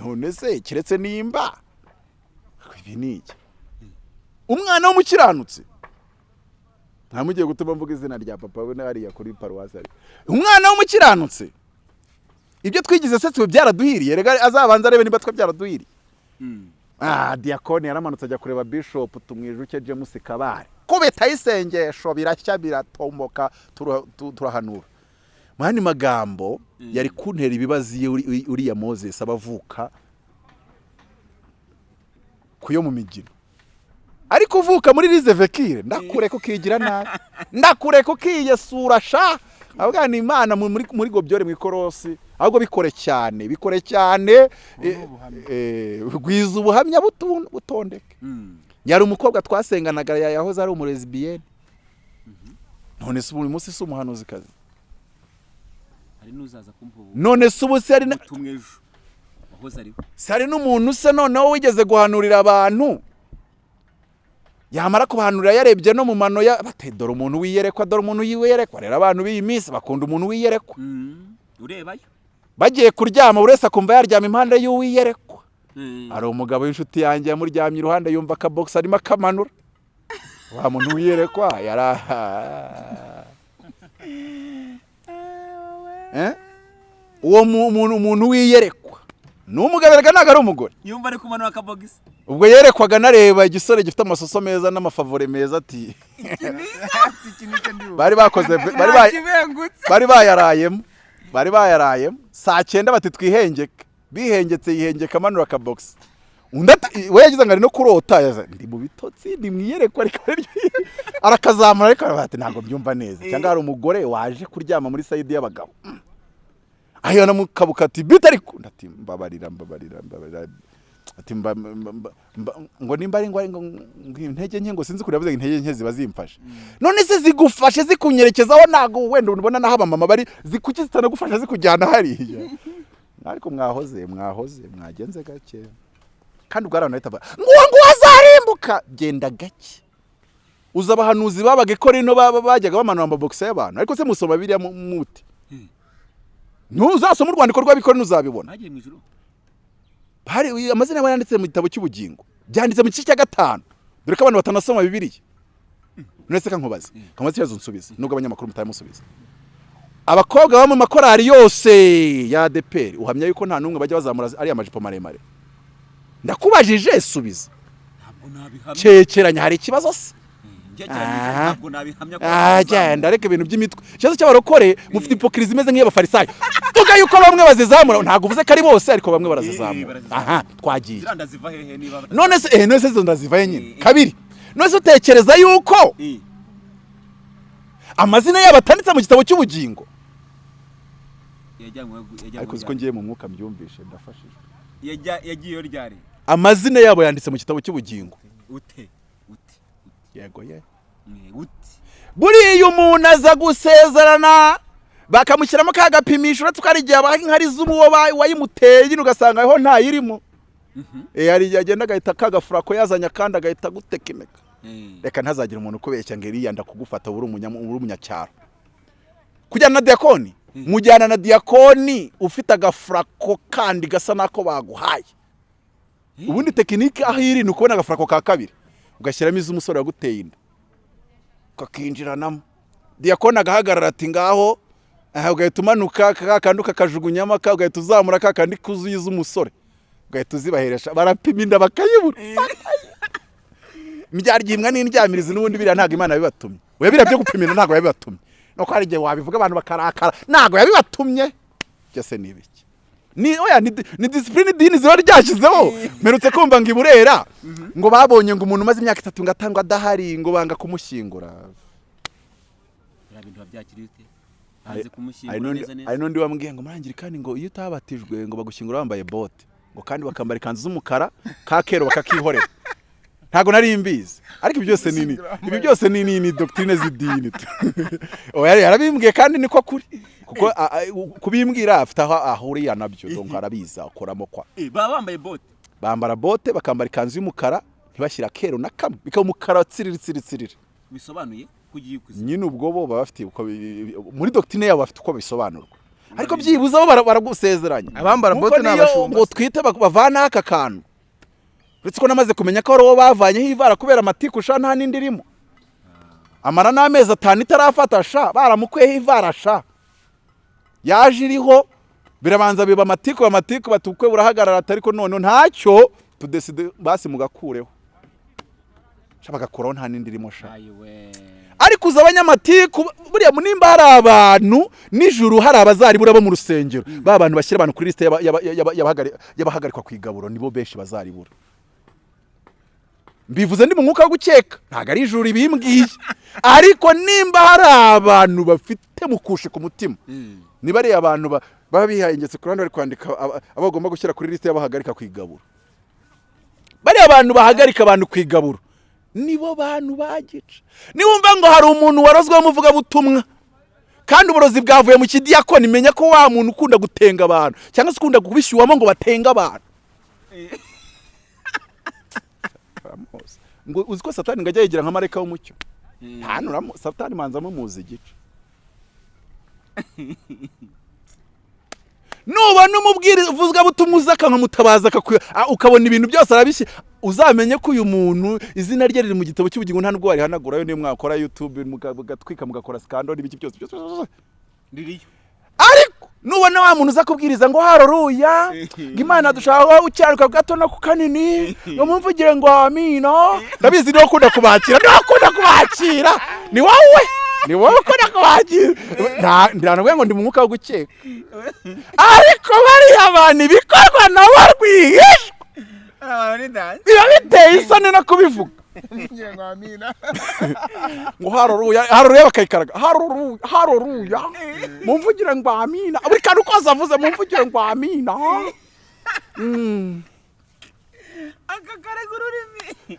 None se keretse nimba? Ibi ni iki? Umwana w'umukiranutsi. Ntamugiye gutuma mvuga izina rya papa we hariya kuri paruwasi ari. Umwana w'umukiranutsi. Ibyo twigize se twe byaraduhiriye? Rega azabanza arebe niba twe byaraduhiriye. Ah diyakoni yaramanutse ajya kureba bishop tumwijuke james kabare kubitaho isengesho birashya biratomboka tura- tu- turahanura. Mu yandi magambo yari kuntera ibibazo iyo uri- uri- uriya moses aba avuka ku yo mu migino ariko uvuka muri rize vekire ndakureka ukigira nabi. Ndakureka ukiyesura sha. Avuga ni imana mu- muri muri gobyore mu ikorosi. Ahubwo bikore cyane bikore cyane eh, eh, gwiza ubuhamya butondeke. Yari umukobwa twasenganaga ya- yahoze ari umurezibiyeni none se uyu munsi si umuhanuzikazi none se ubu se hari n'umuntu se noneho wigeze guhanurira abantu. Yamara kubahanurira yarebye no mu mano ya bate dore umuntu wiyerekwa dore umuntu wiyerekwa rero abantu b'iyi minsi bakunda umuntu wiyerekwa urebayo? Bagiye kuryama buri wese akumva yaryama impande y'uwiyerekwa hari umugabo w'inshuti yanjye yamuryamye iruhande yumva akabogisi arimo akamanura. Wa muntu wiyerekwa yari Eh? uwo mu- muntu wiyerekwa ni umugabo erega ntabwo ari umugore. Yumva ari kumanura akabogisi ubwo yerekwaga nareba igisore gifite amasoso meza n'amafavore meza ati bari bakoze bari bayarayemo. Bari bayarayemo. Saa cyenda bati twihengeke. Bihengetse yihengeka amanura akabogisi undi ati we yagize ngo ari no kurota. Ndi mu bitotsi ndi mu iyerekwa ariko arakazamura ariko ati ntabwo mbyumva neza. Cyangwa hari umugore waje kuryama muri sayidi y'abagabo. Ayo namukabuka ati bita ariko ndati mbabarira mbabarira mbabarira. Ati mba, ngo nimba ari ngo ari intege nke ngo sinzi kure yavuze ngo intege nke ziba zimfashe. None se zigufashe zikunyerekezaho ntabwo wenda ubona naho abamama bari zikuki zitanagufasha zikujyana hariya. Ariko mwahoze mwahoze mwagenze gake. Kandi ubwo bahita bavuga ngo uwo nguwo azarimbuka! Genda gake. Uzi abahanuzi babaga ikora ino bajyaga bamanura amabogisi y'abantu. Ariko se musoma biriya mu- muti? Ntuzasoma urwandiko rw'abikora ntuzabibona. Amazina yabo yanditse mu gitabo cy'ubugingo. Byanditse mu gice cya gatanu. Dore ko abantu batanasoma bibiliya. Nuretse ka nkubaze? Kamaze ikibazo nsubize. Nubwo abanyamakuru mutayamusubiza abakobwa baba mu makorari yose ya adeperi uhamya yuko nta n'umwe bajya bazamura ariya majipo maremare. Ndakubajije subiza cyekeranya hari ikibazo se? Njye Ah. Ah, genda reka ibintu by'imitwe. Ikibazo cy'abarokore mufite ipokirizi imeze nk'iy'abafarisayo tuvuga yuko bamwe bazizamura. Ntabwo uvuze ko ari bose ariko bamwe barazizamura. Barazizamura. aha twagiye. None se eh none se izo ndazivaye nyine? Eh. kabiri. None se utekereza yuko Eh, amazina yabo atanditse mu gitabo cy'ubugingo? Ariko uzi ko ngiye mu mwuka mbyumvishe ndafashijwe amazina yabo yanditse mu gitabo cy'ubugingo. Ute? Yego ye. Eh, buriya umuntu aza gusezerana bakamushyiramo ka gapimisho uretse ko hari igihe abaha inkari z'uwo wayimuteye nyine ugasanga aho ntayirimo Eh, hari igihe agenda agahita kagafurako yazanye akandi agahita agutekinika Eh, reka ntazagire umuntu ukubeshya ngo iriya ndakugufata uri umunya- uri umunyacyaro kujyana na diyakoni mujyana na diyakoni ufite agafurako kandi gasa n'ako baguhaye. Ubundi tekinike aho iri ni ukubona agafurako ka kabiri. Ugashyiramo iz'umusore waguteye inda. Kakinjiranamo diyakoni agahagarara ati ngaho ugahita umanuka ka kandi ukakajugunyamo ka ugahita uzamura ka kandi kuzuye iz'umusore ugahita uzibaheresha barapima inda bakayibura. Imbyaryimbwa n'indyamirizi n'ubundi biriya ntabwo imana yabibatumye. Oya biriya byo gupima inda ntabwo yabibatumye. Nuko hari igihe wabivuga abantu bakarakara ntabwo yabibatumye. Byose ni ibiki? Ni oya ni, ni disipurine idini ziba ryashyizeho mperutse kumva ngo iburera. Ngo babonye ngo umuntu umaze imyaka itatu ngo atangwa adahari ngo banga kumushyingura. Hari n'undi wambwiye ngo murangire kandi ngo iyo utabatijwe ngo bagushyingura wambaye bote. Ngo kandi bakambara ikanzu z'umukara ka kero bakakihorera. Ntabwo nari mbizi ariko ibi byose ni ni ibi byose ni ni ni doctrine z'idini oya yarabimbwiye kandi niko kuri. Kuko kubimbwira afite aho ahuriye na byo donc arabizi akoramo kwa. Eh, baba bambaye bote. Bambara bote bakambara ikanzu y'umukara ntibashyira kero na kamwe bikaba umukara tsiriri tsiriri tsiriri. Bisobanuye? Ko ugiye kuzi nyine ubwo bo baba bafite uko muri doctrine yabo bafite uko bisobanurwa. Ariko byibuze bo bara- baragusezeranya. Abambara bote ni abashumba. ngo twite bavanaho aka kantu. Uretse ko namaze kumenya ko ari uwo bavanyeho ivara kubera amatiku sha nta n'indi irimo. Amara n'amezi atanu itarafata sha baramukuyeho ivara sha. Yaje iriho birabanza biba amatiku amatiku batukwe burahagarara ariko none ntacyo tudeside basi mugakureho. Bagakuraho nta n'indi irimo sha. Ariko uzi abanyamatiku buriya nimba hari abantu nijoro hari abazaribura bo mu rusengero. Ba bantu bashyira abantu kuri lisite y'aba- y'aba- y'aba- y'abahagari- y'abahagarikwa ku igaburo nibo benshi bazaribura mbivuze ndi mu mwuka wo gukeka. Ntabwo ari ijuru ribimbwiye. Ariko nimba hari abantu bafite mukushe ku mutima niba ari abantu ba- baba bihayengetse ku ruhande bari kwandika aba bagomba gushyira kuri lisite y'abahagarika ku igaburo bariya abantu bahagarika abantu ku igaburo nibo bantu bagica. Niwumva ngo hari umuntu warozweho umuvugabutumwa kandi uburozi bwavuye mu kidiyakoni menya ko wa muntu ukunda gutenga abantu cyangwa se ukunda kubishyuwamo ngo batenge abantu. Baramuzi. Ngo uzi ko satani ngo ajya yigira nka marayika w'umucyo? Hano uramu- satani manza mumuzi igice nubona umubwiriza uvugabutumwa uza akamutabaza ukabona ibintu byose arabishyira uzamenye ko uyu muntu izina rye riri mu gitabo cy'ubugingo nta nubwo warihanagurayo niyo mwakora youtube muga- mugatwika mugakora sikando n'ibiki byose ririyo. Nubona wa muntu uza kubwiriza ngo haroruya ngo imana dushaka ucyaruka gato no ku kanini. Ngo mumvugire ngo amina ndabizi ni we ukunda kubakira ni we ukunda kubakira. Ni wowe ni wowe ukunda kubakira. Nta ntabwo ngo ndi mu mwuka wo gukeka. Ariko bariya bantu ibikorwa nabo rwihishwa biba biteye isoni no kubivuga. Ngira ngo amina ngo haroruya haroruya bakayikaraga. Haroruya haroruya mumvugire ngo amina. Buri kantu kose avuze mumvugire ngo amina. Mm. akakaraga ururimi.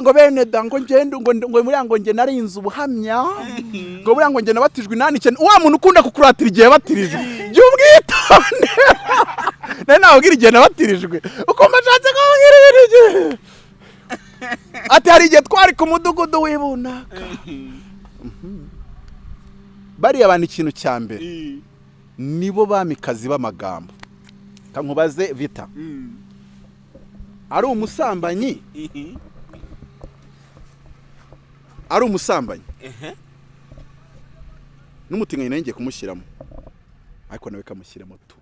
Ngo bene da ngo ngende ngo buriya ngo nge narinze ubuhamya. Ngo buriya ngo nge nabatijwe inani icyenda wa muntu ukunda kukuratira igihe yabatirijwe jya ubwitonde. Nari nababwira igihe nabatirijwe ukumva ashatse kubabwira ibintu igihe. Ati hari igihe twari ku mudugudu w'ibunaka. Mhm. bariya bantu ikintu cya mbere. Nibo bamikazi b'amagambo. Kankubaze vita. Ari umusambanyi? Ari umusambanyi. N'umutinganyi nawe ngiye kumushyiramo. Ariko nawe kamushyiramo tu.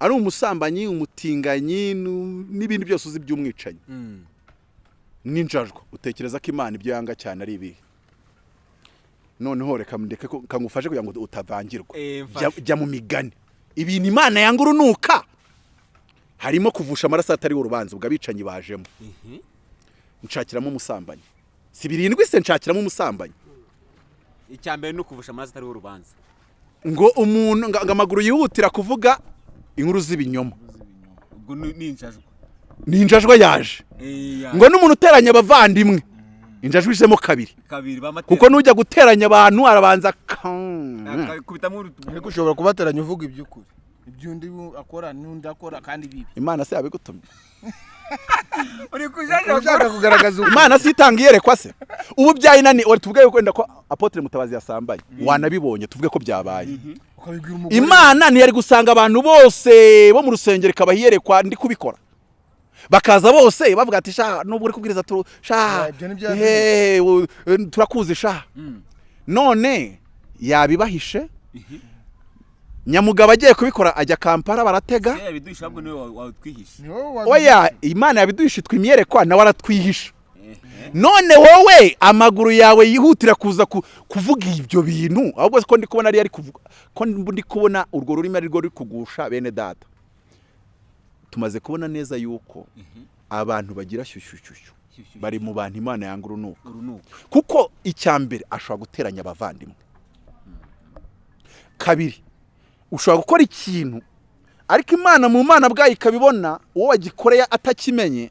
Ari umusambanyi umutinganyi n'ibindi byose uzi by'umwicanyi. N'injajwa utekereza ko imana ibyo yanga cyane ari ibihe? Noneho reka ndeke ko- kangufashe kugira ngo utavangirwa Eh, Jya- mu migani. Ibintu imana yanga urunuka harimo kuvusha amaraso atariho urubanza ubwo abicanyi bajemo. Nshakiramo umusambanyi. Si birindwi se nshakiramo umusambanyi? Icya mbere ni ukuvusha amaraso atariho urubanza. Ngo umuntu ngo amaguru yihutira kuvuga inkuru z'ibinyoma. Ubwo ni injajwa ni injajwa yaje. Ya. ngo n'umuntu uteranya abavandimwe. Injajwa ijemo kabiri. Kuko nujya guteranya abantu arabanza ariko ushobora kubateranya uvuga iby'ukuri. Iby'undi akora n'undi akora kandi bibi. Imana se yabigutumye. Uri ushaka kugaragaza imana si itanga iyerekwa se. Ubu byayinani wari tuvuge yuko wenda ko apotre mutabazi yasambaye? Wanabibonye? Tuvuge ko byabaye. Umugore. Imana ntiyari gusanga abantu bose bo mu rusengero ikabaha iyerekwa. Ndi kubikora. Bakaza bose bavuga ati sha nubwo uri kubwiriza turu sha u- eh, turakuzi sha. None yabibahishe nyamugabo agiye kubikora ajya kampala baratega. Oya imana yabiduhishe twimyerekwa nawe aratwihisha none wowe amaguru yawe yihutira kuza ku- kuvuga ibyo bintu. Ahubwo ko ndi kubona ari ari kuvuga ko ndi kubona urwo rurimi ari rwo ruri kugusha bene data. Tumaze kubona neza yuko abantu bagira shyushyushyushyu bari mu bantu imana yanga urunuka. Kuko icya mbere ashobora guteranya abavandimwe. Kabiri ushobora gukora ikintu ariko imana mu mana bwayo ikabibona uwo wagikoreye atakimenye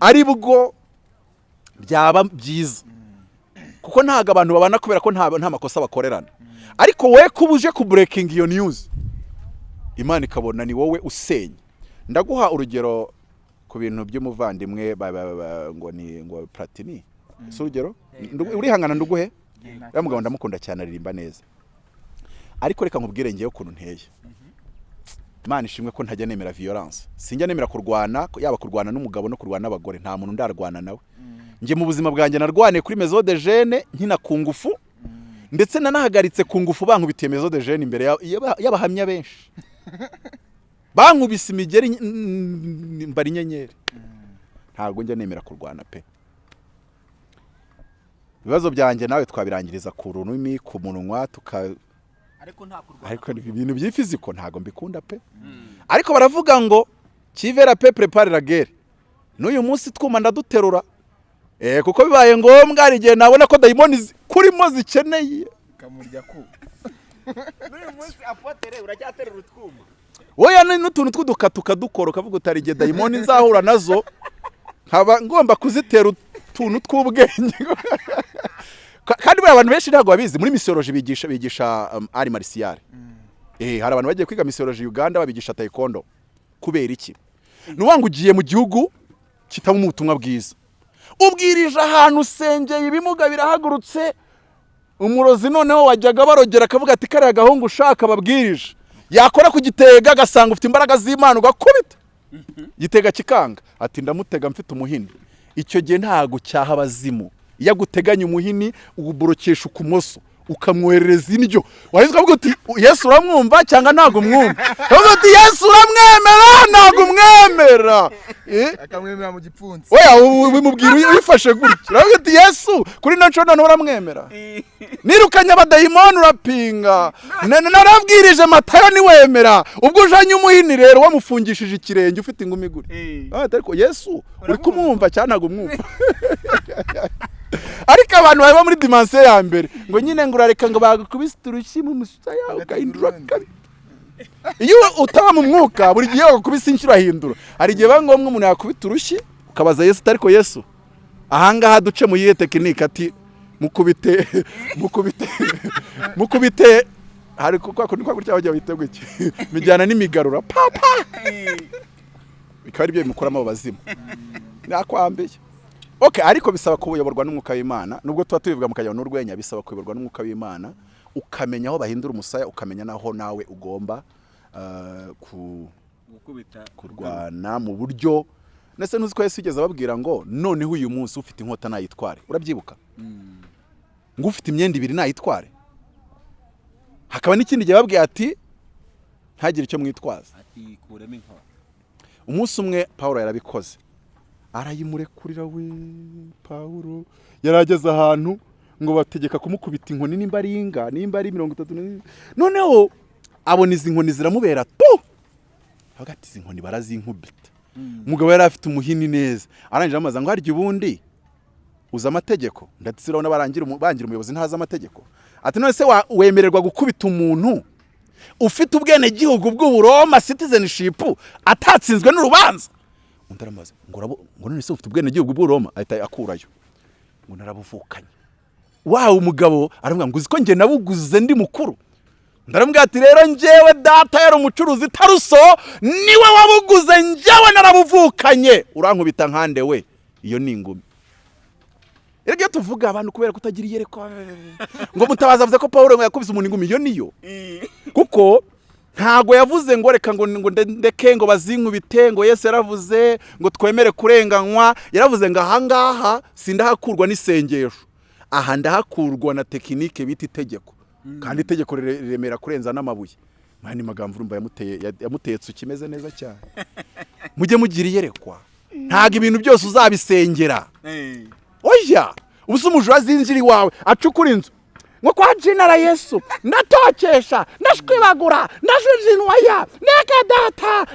ari bwo byaba byiza. Kuko ntabwo abantu babana kubera ko nta makosa bakorerana. Ariko wowe kuba uje kuburekinga iyo niyuzi imana ikabona ni wowe usenya. Ndaguha urugero ku bintu by'umuvandimwe ngo ni ngo platini. Si urugero? Urihangana nduguhe? Uriya mugabo ndamukunda cyane aririmba neza. Ariko reka nkubwire ngewe ukuntu nteye. Imana ishimwe ko ntajya nemera violence. Sinjya nemera kurwana yaba kurwana n'umugabo no kurwana n'abagore nta muntu ndarwana nawe. Njye mu buzima bwanjye narwaniye kuri mezo de jene nkina ku ngufu ndetse nanahagaritse ku ngufu bankubitiye mezo de jene imbere ya- y'aba- y'abahamya benshi. bankubise imigeri mbara inyenyeri. Ntabwo njya nemera kurwana pe. Ibibazo byanjye nawe twabirangiriza ku rurimi ku munwa tuka ariko nta kurwana. Ariko ibintu by'ifiziko ntabwo mbikunda pe. Ariko baravuga ngo kivera pe prepare la guerre. N'uyu munsi twuma ndaduterura. Eh kuko bibaye ngombwa hari igihe nabona ko dayimoni kurimo zikeneye. Ku. N'uyu munsi apotere uracyaterura utwuma. Wowe n'utuntu tw'udukatuka dukora ukavuga utari igihe dayimoni nzahura na zo? Nkaba ngomba kuzitera utuntu tw'ubwenge. Ka- kandi buriya abantu benshi ntabwo babizi. Muri misiyoloji bigisha bigisha um, ari marisiyare eh hari abantu bagiye kwiga misiyoloji Uganda babigisha taekwondo. Kubera iki? Ni ngo ugiye mu gihugu kitabamo ubutumwa bwiza. Ubwirije ahantu usengeye ibimuga birahagurutse umurozi noneho wajyaga barogera akavuga ati kariya gahungu ushaka babwirije yakora ku gitega agasanga ufite imbaraga z'imana ugakubita. Gitega kikanga. Ati ndamutega mfite umuhini. Icyo gihe ntago cyaha abazimu. Iyo aguteganya umuhini uwuborokesha ukumoso ukamwoherereza indyo wahise ukavuga uti yesu uramwumva cyangwa ntabwo umwumva? Ukavuga uti yesu uramwemera ntabwo umwemera. Eh? akamwemera mu gipfunsi. Oya u- bimubwira uyi- uyifashe gutya. Uravuga uti yesu kuri ino nshuro noneho uramwemera nirukanye abadayimoni urapinga. Na- na- narabwirije matayo niwemera. Ubwo ujanye umuhini rero wamufungishije ikirenge ufite ingumi Ah, ariko yesu uri kumwumva cyangwa ntabwo umwumva? ariko abantu baba muri dimansiyo ya mbere. Ngo nyine ngo urareka ngo bagukubise urushyi mu musaya ugahindura kabi iyo utaba mu mwuka buri gihe bagukubise inshuro ahindura. Hari igihe biba ngombwa umuntu yakubita urushyi ukabaza yesu ariko yesu ahangaha duce mu yihe tekinike? Ati mukubite mukubite mukubite. Hari kwa kundi kwa gutya bajya bita gutya bijyana n'imigarura. Papa bikaba ari byo bimukuramo abo bazimu. Nakwambiye okay ariko bisaba kuyoborwa n'umwuka w'imana nubwo tuba tubivuga mu kajyana n'urwenya bisaba kuyoborwa n'umwuka w'imana ukamenya aho bahindura umusaya ukamenya n'aho nawe ugomba ku gukubita. kurwana mu buryo ndetse ntuzi ko yigeze ababwira ngo noneho uyu munsi ufite inkota nayitware. Urabyibuka? Ngo ufite imyenda ibiri nayitware. Hakaba n'ikindi gihe babwiye ati ntagire icyo mwitwaza. Umunsi umwe paul yarabikoze. Arayimurekurira we paul yarageze ahantu ngo bategeka kumukubita inkoni nimba ari inga nimba ari mirongo itatu noneho abona izi nkoni ziramubera tu! Avuga ati izi nkoni barazinkubita. Umugabo yari afite umuhini neza. Arangije amaze ngo harya ubundi uzi amategeko. Ndetse urabona barangira umuyobozi ntazi amategeko. Ati none se wa- wemererwa gukubita umuntu? Ufite ubwenegihugu bw'uburoma citizenship atatsinzwe n'urubanza. Undi aramaze ngo none se ufite ubwenegihugu bw'uburoma ahita akurayo. Ngo narabuvukanye wawe umugabo aravuga ngo uzi ko njye nabuguze ndi mukuru? Ndaramubwira ati rero njyewe data yari umucuruzi taruso ni we wabuguze njyewe narabuvukanye. Urankubita nkande we? Iyo ni ingumi. Rero iyo tuvuga abantu kubera kutagira iyerekwa ngo mutabaza avuze ko paul ngo yakubise umuntu ingumi iyo niyo kuko ntago yavuze ngo reka ngo ngo nde- ndeke ngo bazinkubite ngo yesu yaravuze ngo twemere kurenganywa. Yaravuze ngo ahangaha sindahakurwa n'isengesho. Aha ndahakurwa na tekinike bita itegeko. Kandi itegeko rire- riremera kurenza n'amabuye. Mwanya magambo urumva yamuteye ya- yamuteye tsuki imeze neza cyane. Mujye mugira iyerekwa. Ntago ibintu byose uzabisengera. Oya! Ubu se umujura azinjira iwawe acukura inzu. Ngo kwa jinara yesu ndatokesha ndashwibagura ndajujinwaya neka data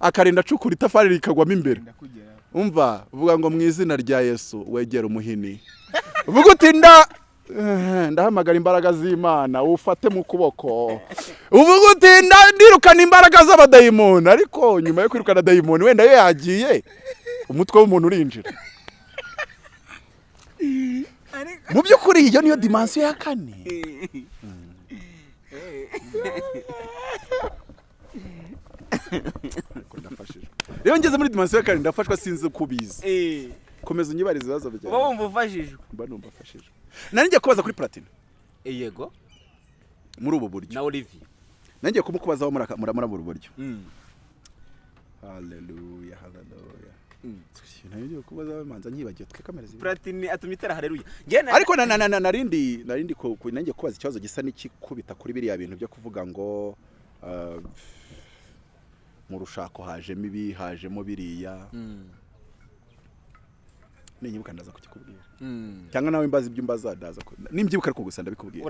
akarinda acukura itafari rikagwamo imbere. Umva uvuga ngo mu izina rya yesu wegera umuhini. Uvuga uti nda ndahamagara imbaraga z'imana ufate mu kuboko. Uvuga uti ndirukana imbaraga z'abadayimoni. Ariko nyuma yo kwirukana dayimoni wenda yo yagiye umutwe w'umuntu urinjira. Mu by'ukuri iyo niyo dimansiyo ya kane rero ngeze muri dimansiyo ya kane ndafashwa sinzi uko ubizi komeza unyibarize ibibazo uba byawe wumva ufashijwe mba numva afashije nari ngiye kubaza kuri platine yego muri ubu buryo na olivier nangiye kumukubazaho muri ubu buryo haleluya haleluya nari ngiye kubazaho manza nyibagiwe twe kamera zibiri platini atumye itara ariko na- na- na- na- narindi narindi nangiye kubaza ikibazo gisa n'ikikubita kuri biriya bintu byo kuvuga ngo ah, mu rushako hajemo ibi hajemo biriya. Ninyibuka ndaza kukikubwira. Cyangwa nawe mbaza ibyo mbaza ndaza nimbyibuka ariko gusa ndabikubwira.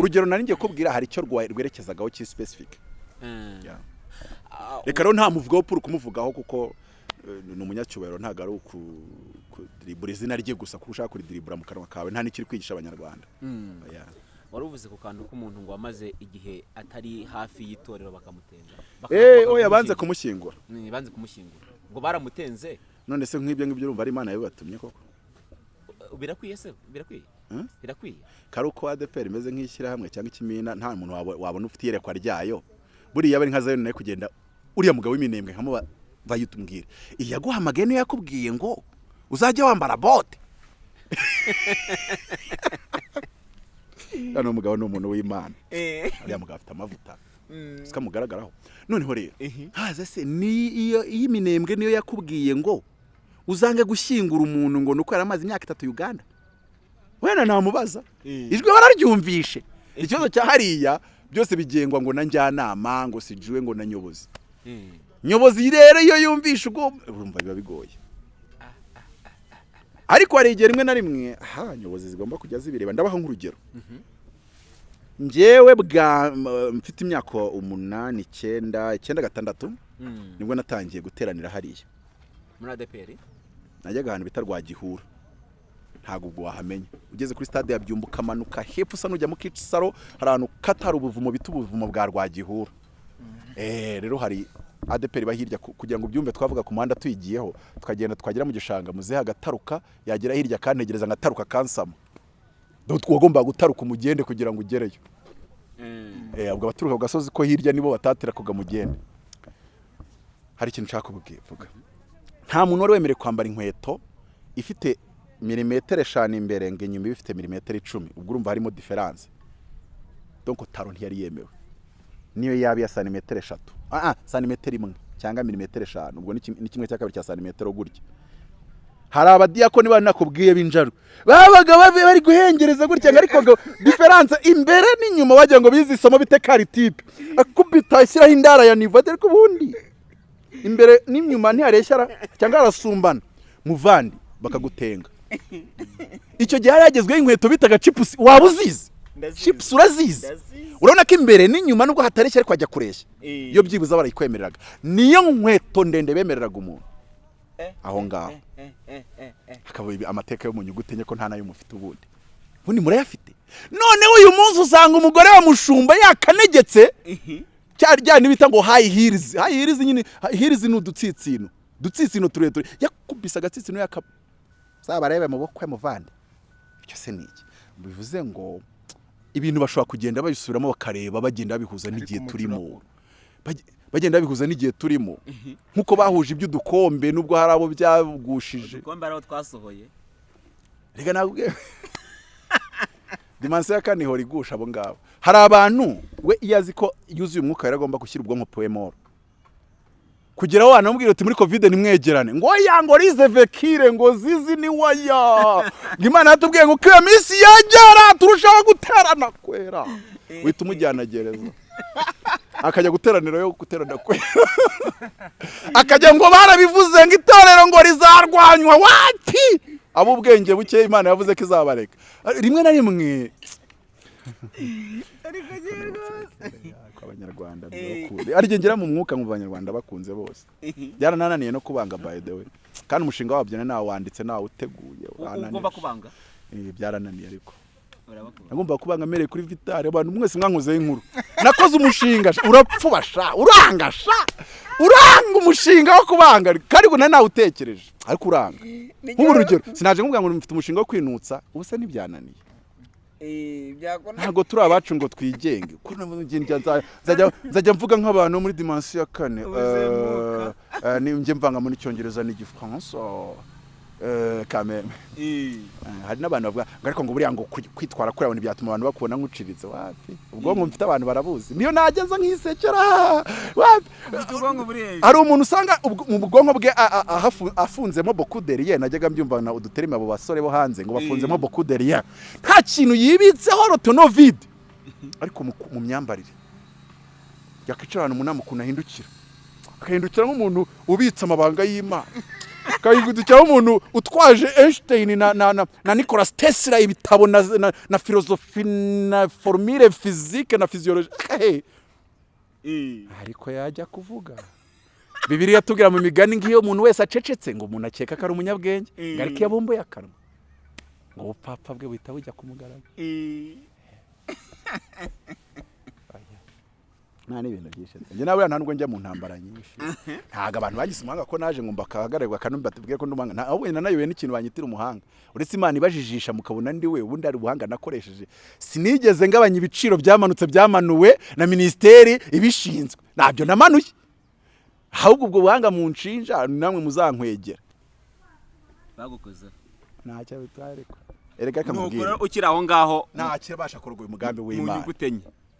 Urugero nari ngiye kubwira hari icyo rwerekezagaho kiri specific. Mm. Yeah. Ah, reka rero nta muvugaho puru kumuvugaho kuko ni umunyacyubahiro ntabwo ari ukudiribura izina rye gusa kuko ushaka kuridiribura mu kanwa kawe nta n'ikiri kwigisha abanyarwanda. Mm. Yeah. wari uvuze ku kantu k'umuntu ngo wamaze igihe atari hafi y'itorero bakamutenga Baka- Eh, oya banze bakamushyingura. kumushyingura. Mm, banze kumushyingura. Ngo baramutenze? None se nk'ibyo ngibyo urumva ari imana yabibatumye koko? Birakwiye se? Birakwiye? Hmm? birakwiye? Kari uko adeperi imeze nk'ishyirahamwe cyangwa ikimina nta muntu wabo- wabona ufite iyerekwa ryayo. Buriya bari nka zayoni na yo kugenda uriya mugabo w'iminembwe nkamuba bayitubwire iyaguhamagaye niyo yakubwiye ngo uzajya wambara bote. Hano umugabo ni umuntu w'imana. Uriya mugabo afite amavuta. Siko amugaragaraho noneho rero haza se ni iyo iyi minembwe niyo yakubwiye ngo uzange gushyingura umuntu ngo nuko yari amaze imyaka itatu uganda? Wenda namubaza. Ijwi bararyumvishe ikibazo cya hariya byose bigengwa ngo na njyanama ngo sijuwe ngo na nyobozi. Nyobozi rero iyo yumvishe ubwo urumva biba bigoye. Ariko hari igihe rimwe na rimwe aha nyobozi zigomba kujya zibireba. Ndabaha nk'urugero. Njyewe bwa m- mfite imyaka umunani icyenda icyenda gatandatu ni bwo natangiye guteranira hariya. Muri adeperi najyaga ahantu bita rwagihura. Ntabwo ubwo wahamenya. Ugeze kuri stade ya byumba ukamanuka hepfo usa n'ujya mu kicaro hari ahantu kata hari ubuvumo bita ubuvumo bwa rwagihura. Eh rero hari adeperi bahirya kugira ngo ubyumve twavuga ku muhanda tuyigiyeho tukagenda twagera mu gishanga muzehe agataruka yagera hirya akantegereza ngataruka kansama. Dore twagombaga gutaruka umugende kugira ngo ugereyo. Eh ubwo abaturuka ku gasozi ko hirya nibo batatira kuga mugende. Hari ikintu nshaka kubwira vuga. Nta muntu wari wemerewe kwambara inkweto ifite milimetero eshanu imbere ngo inyuma ibe ifite milimetero icumi. Ubwo urumva harimo diferanse donc taro ntiyari yemewe. Niyo yaba iya santimetero eshatu. Santimetero imwe cyangwa milimetero eshanu. Ubwo ni kim- ni kimwe cya kabiri cya santimetero gutya. Hari abadiyakoni bari nakubwiye b'injaru babaga bari guhengereza gutya ariko diferanse imbere n'inyuma wagira ngo bize isomo bite karitipe akubita ashyiraho indara ya nivo ariko ubundi. Imbere n'inyuma ntihareshyara cyangwa harasumbana muvandi bakagutenga. Icyo gihe hari hagezweho inkweto bitaga cipusi waba uzizi cipusi urazizi? Urabona ko imbere n'inyuma nubwo hatareshya ariko hajya kureshya iyo byibuze barayikwemereraga. Niyo nkweto ndende bemereraga umuntu. Aho ngaho. Hakaba ibi- amateka yo mu nyuguti enye ko nta na yo mufite ubundi. Ubundi murayafite. Noneho uyu munsi usanga umugore wa mushumba yakanegetse. Cya ryani bita ngo hayi hirizi hayi hirizi nyine hirizi ni udutsitsino. Udutsitsino tureture. Yakubise agatsitsino yakaba zabarebe mu bukwe muvande icyo se ni iki? Bivuze ngo ibintu bashobora kugenda babisubiramo bakareba bagenda babihuza n'igihe turimo. Bage- bagenda babihuza n'igihe turimo. Nk'uko bahuje iby'udukombe nubwo hari abo byagushije. Udukombe ariho twasohoye. Reka nabwe. Dimansiyo ya kane ihora igusha abo ngabo. Hari abantu we iyo azi ko yuzuye umwuka yari agomba gushyira ubwonko puwemoro kugeraho wanamubwira uti muri kovide nimwegerane. Ngo ngo rize vekire ngo zizi ni waya ngo imana yatubwiye ngo iyo minsi yagera turushaho guterana kwera. Uhita umujyana gereza. Akajya guteranira yo guterana kwera. Akajya ngo barabivuze ngo itorero ngo rizarwanywa. Wati ab'ubwenge buke imana yavuze ko izabareka. Rimwe na rimwe. Abanyarwanda bibakunze ariko ngera mu mwuka mu banyarwanda bakunze bose. Byaranananiye no kubanga by the way. Kandi umushinga wabyo nawe wanditse nawe uteguye ugomba kubanga. Eh, byarananiye ariko. Urabakunda nagomba kubanga mereye kuri vitari abantu mwese mwankozeho inkuru. Nakoze umushinga sha, urapfuba sha. Uranga umushinga wo kubanga. Kandi ngo nari nawutekereje. Ariko uranga. Nk'ubu urugero sinaje nkubwira ngo mfite umushinga wo kwinutsa ubu se ntibyananiye. Ntabwo turi abacu ngo twigenge. Nzajya mvuga nk'abantu muri dimansiyo ya kane. Eh, eh, ni- njye mvanga muri icyongereza n'igifaransa Eh, Eh, hari n'abantu bavuga ngo ariko ngo buriya ngo kwi- kwitwara kuri abantu byatuma abantu bakubona nk'uciritse. Wapi? Ubwonko mfite abantu barabuzi. Niyo nageza nk'isekera. Wapi? Hari umuntu usanga mu bwonko bwe afunzemo bokuderiye najyaga mbyumva na uduterima abo basore bo hanze ngo bafunzemo bokuderiye nta kintu yibitseho rotonovide ariko mu, myambarire. Yakwicara ahantu umunama ukuntu ahindukira akahindukira nk'umuntu ubitse amabanga y'imana. Akahindukira nk'umuntu utwaje Einstein na, na, na, na Nicolas Tesla ibitabo na, na, na filozofi na formule physique na physiologie. Hey. ariko yajya kuvuga. Bibiriya tubwira mu migani nk'iyo umuntu wese acecetse ngo umuntu akeka ko ari umunyabwenge ngo ariko iyo abumbuye akanwa. Ngo ubupfapfa bwe buhita bujya kumugaragara nta n'ibintu byinshi njye nawe nta nubwo njya mu ntambara nyinshi. Ntabwo abantu bagize umuhanga ko naje ngo mbakahagarirwa kandi batubwire ko ndi umuhanga nta ahubwo nanayobewe n'ikintu banyitira umuhanga. Uretse imana ibajijisha mukabona ndi we ubundi ari ubuhanga nakoresheje. Sinigeze ngabanya ibiciro byamanutse byamanuwe na minisiteri ibishinzwe. Ntabyo namanuye. Ahubwo ubwo buhanga mu nshinja namwe muzankwegera. Bagukozeho ntacyo bitwaye ariko. Erega rero ukiri aho ngaho. Ntacyo abasha kurwanya umugambi mu w'imana.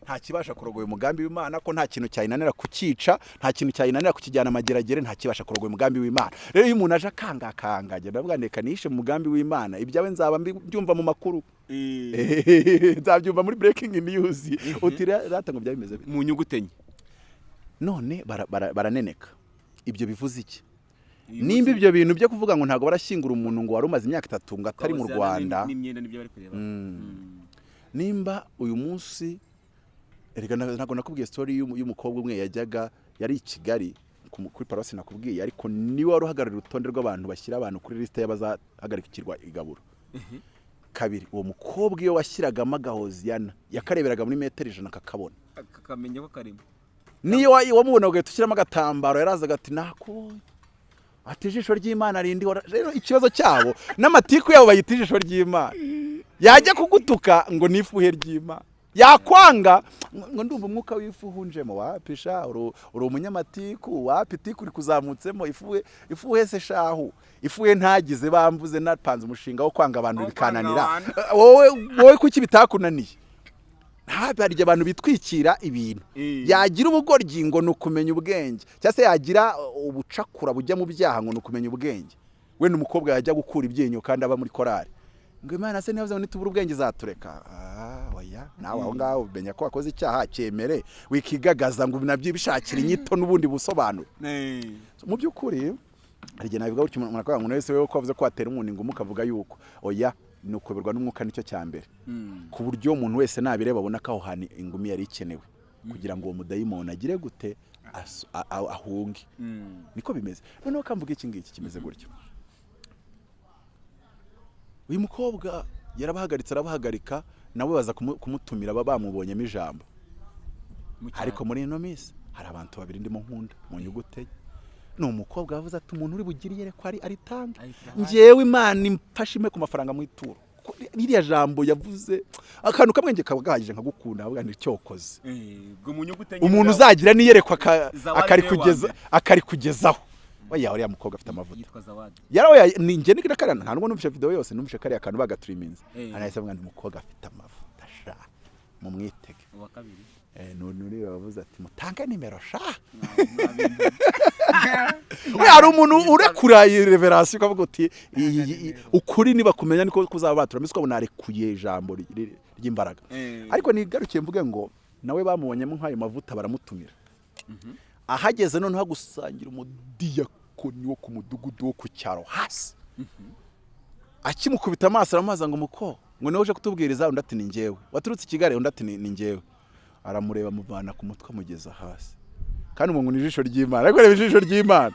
Nta kibasha kurogoya umugambi w'imana ko nta kintu cyayinanira kukica nta kintu cyayinanira kukijyana amageragere nta kibasha kurogoya umugambi w'imana. Rero iyo umuntu aje akangakanga agenda avuga ndeka nishe mu mugambi w'imana ibyawe nzaba mbyumva mu makuru. Nzabyumva muri breaking news. Uti rata ngo byaba bimeze mu nyuguti enye none bara- bara- baraneneka. Ibyo bivuze iki? Nimba ibyo bintu byo kuvuga ngo ntabwo barashyingura umuntu ngo wari umaze imyaka itatu ngo atari mu rwanda. n'imyenda ni byo bari kureba. Mm. nimba uyu munsi erega ntabwo nakubwiye y'umu- y'umukobwa umwe yajyaga yari i kigali ku- kuri paruwasi nakubwiye ariko ni we wari uhagarariye urutonde rw'abantu bashyira abantu kuri lisite y'abazahagarikirwa igaburo kabiri uwo mukobwa iyo washyiragamo agahoziyana yakareberaga muri metero ijana akakabona kakamenya ko karimo. Niyo wa- wamubona ugahita ushyiramo agatambaro yarazaga ati nakubonye ati ijisho ry'imana rindi wara-" rero ikibazo cyabo n'amatiku yabo bayita ijisho ry'imana. Yajya kugutuka ngo ni ifuhe ry'imana. Yakwanga. Ngo ndumva umwuka w'ifuhe unjemo wapisha uri umunyamatiku wapi? Tiku uri kuzamutsemo ifuhe ifuhe se shahu ifuhe ntagize bamvuze napanze umushinga wo kwanga abantu bikananira. abantu. wowe wowe kuki bitakunaniye? Ntabwo hari igihe abantu bitwikira ibintu. Eh. yagira ubugoryi ngo ni ukumenya ubwenge. Cyangwa se yagira uh, ubucakura bujya mu byaha ngo ni ukumenya ubwenge. We ni umukobwa yajya gukura ibyinyo kandi aba muri korari ngo imana se niba nitubura ubwenge izatureka Ah, oya. Nawe aho ngaho umenya ko wakoze icyaha cyemere. Wikigagaza ngo na byo bishakira inyito n'ubundi busobanuro. Mu by'ukuri hari igihe nabivuga gutyo umuntu akavuga ngo wese wewe ko wavuze ko watera umuntu ingumi ukavuga yuko? Oya ni ukuyoberwa n'umwuka ni cyo cya mbere. Ku buryo umuntu wese nabireba abona ko aho hantu ingumi yari ikenewe. Kugira ngo uwo mudayimoni agire gute ahunge. Niko bimeze. Noneho kamvuga iki ngiki kimeze gutyo? Uyu mukobwa yarabahagaritse arabahagarika nabo baza kumu- kumutumira baba bamubonyemo ijambo. Ariko muri ino minsi hari abantu babiri ndimo nkunda mu nyuguti ni umukobwa wavuze ati umuntu uri bugire iyerekwa ari Aritange. ngewe imana imfashe impe ku mafaranga mu ituro. Ko ririya jambo yavuze akantu kamwe nge kaba gahagije nkagukunda. Avuga ni cyokoze. Enye umuntu uzagira n'iyerekwa aka- Zawadi oya uriya mukobwa afite amavuta? Yarawe ni njye ngira karana nta nubwo numvise video yose numvise kariya kantu bagaturiminze Eh. anahise avuga ngo umukobwa afite amavuta sha mu mwitege uwa kabiri. Eh none uri bavuze ati mutange nimero sha. Hari umuntu urekura iyi reverasi ukavuga uti ukuri niba kumenya niko kuzaba batura. Mbese ukabona arekuye ijambo ry- ry- ry'imbaraga. Eh. ariko nigarukiye mvuge ngo nawe bamubonyemo nk'ayo mavuta baramutumira. Ahageze noneho agusangira umudiyakoni wo ku mudugudu wo ku cyaro hasi. Akimukubita amaso aramubaza ngo muko ngo ni we uje kutubwiriza? Undi ati ni njyewe. Waturutse i kigali undi ati ni ni njyewe. Aramureba amuvana ku mutwe amugeza hasi. Kandi umuntu ni ijisho ry'imana. Ariko reba ijisho ry'imana.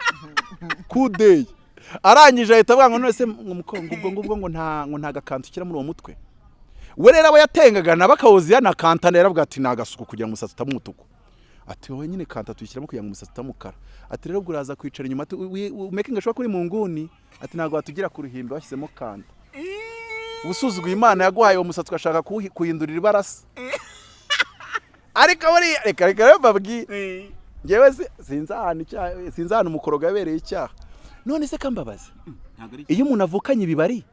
Kudeyi arangije ahita avuga ngo none ngo ngubwo ngo nta ngo gakantu ushyira muri uwo mutwe. We rero aba yatengaga nabo akawuziya na kantana yaravuga ati ni agasuku kugira ngo umusatsi utaba umutuku. Ati wowe nyine kanta tuyishyiramo kugira ngo umusatsi utaba umukara ati rero ubwo uraza kwicara inyuma ati umekinga ashobora kuri mu nguni ati ntabwo watugira ku ruhimbi washyizemo kanta. Ubusuzuguye imana yaguhaye uwo musatsi ugashaka kuwuhi- kuwuhindurira ibarasa. Ariko buriya reka reka rero mbabwire Eh. ngewe si- sinzi ahantu umukorogo yabereye icyaha. None se kambabazi ari iyo umuntu avukanye ibibari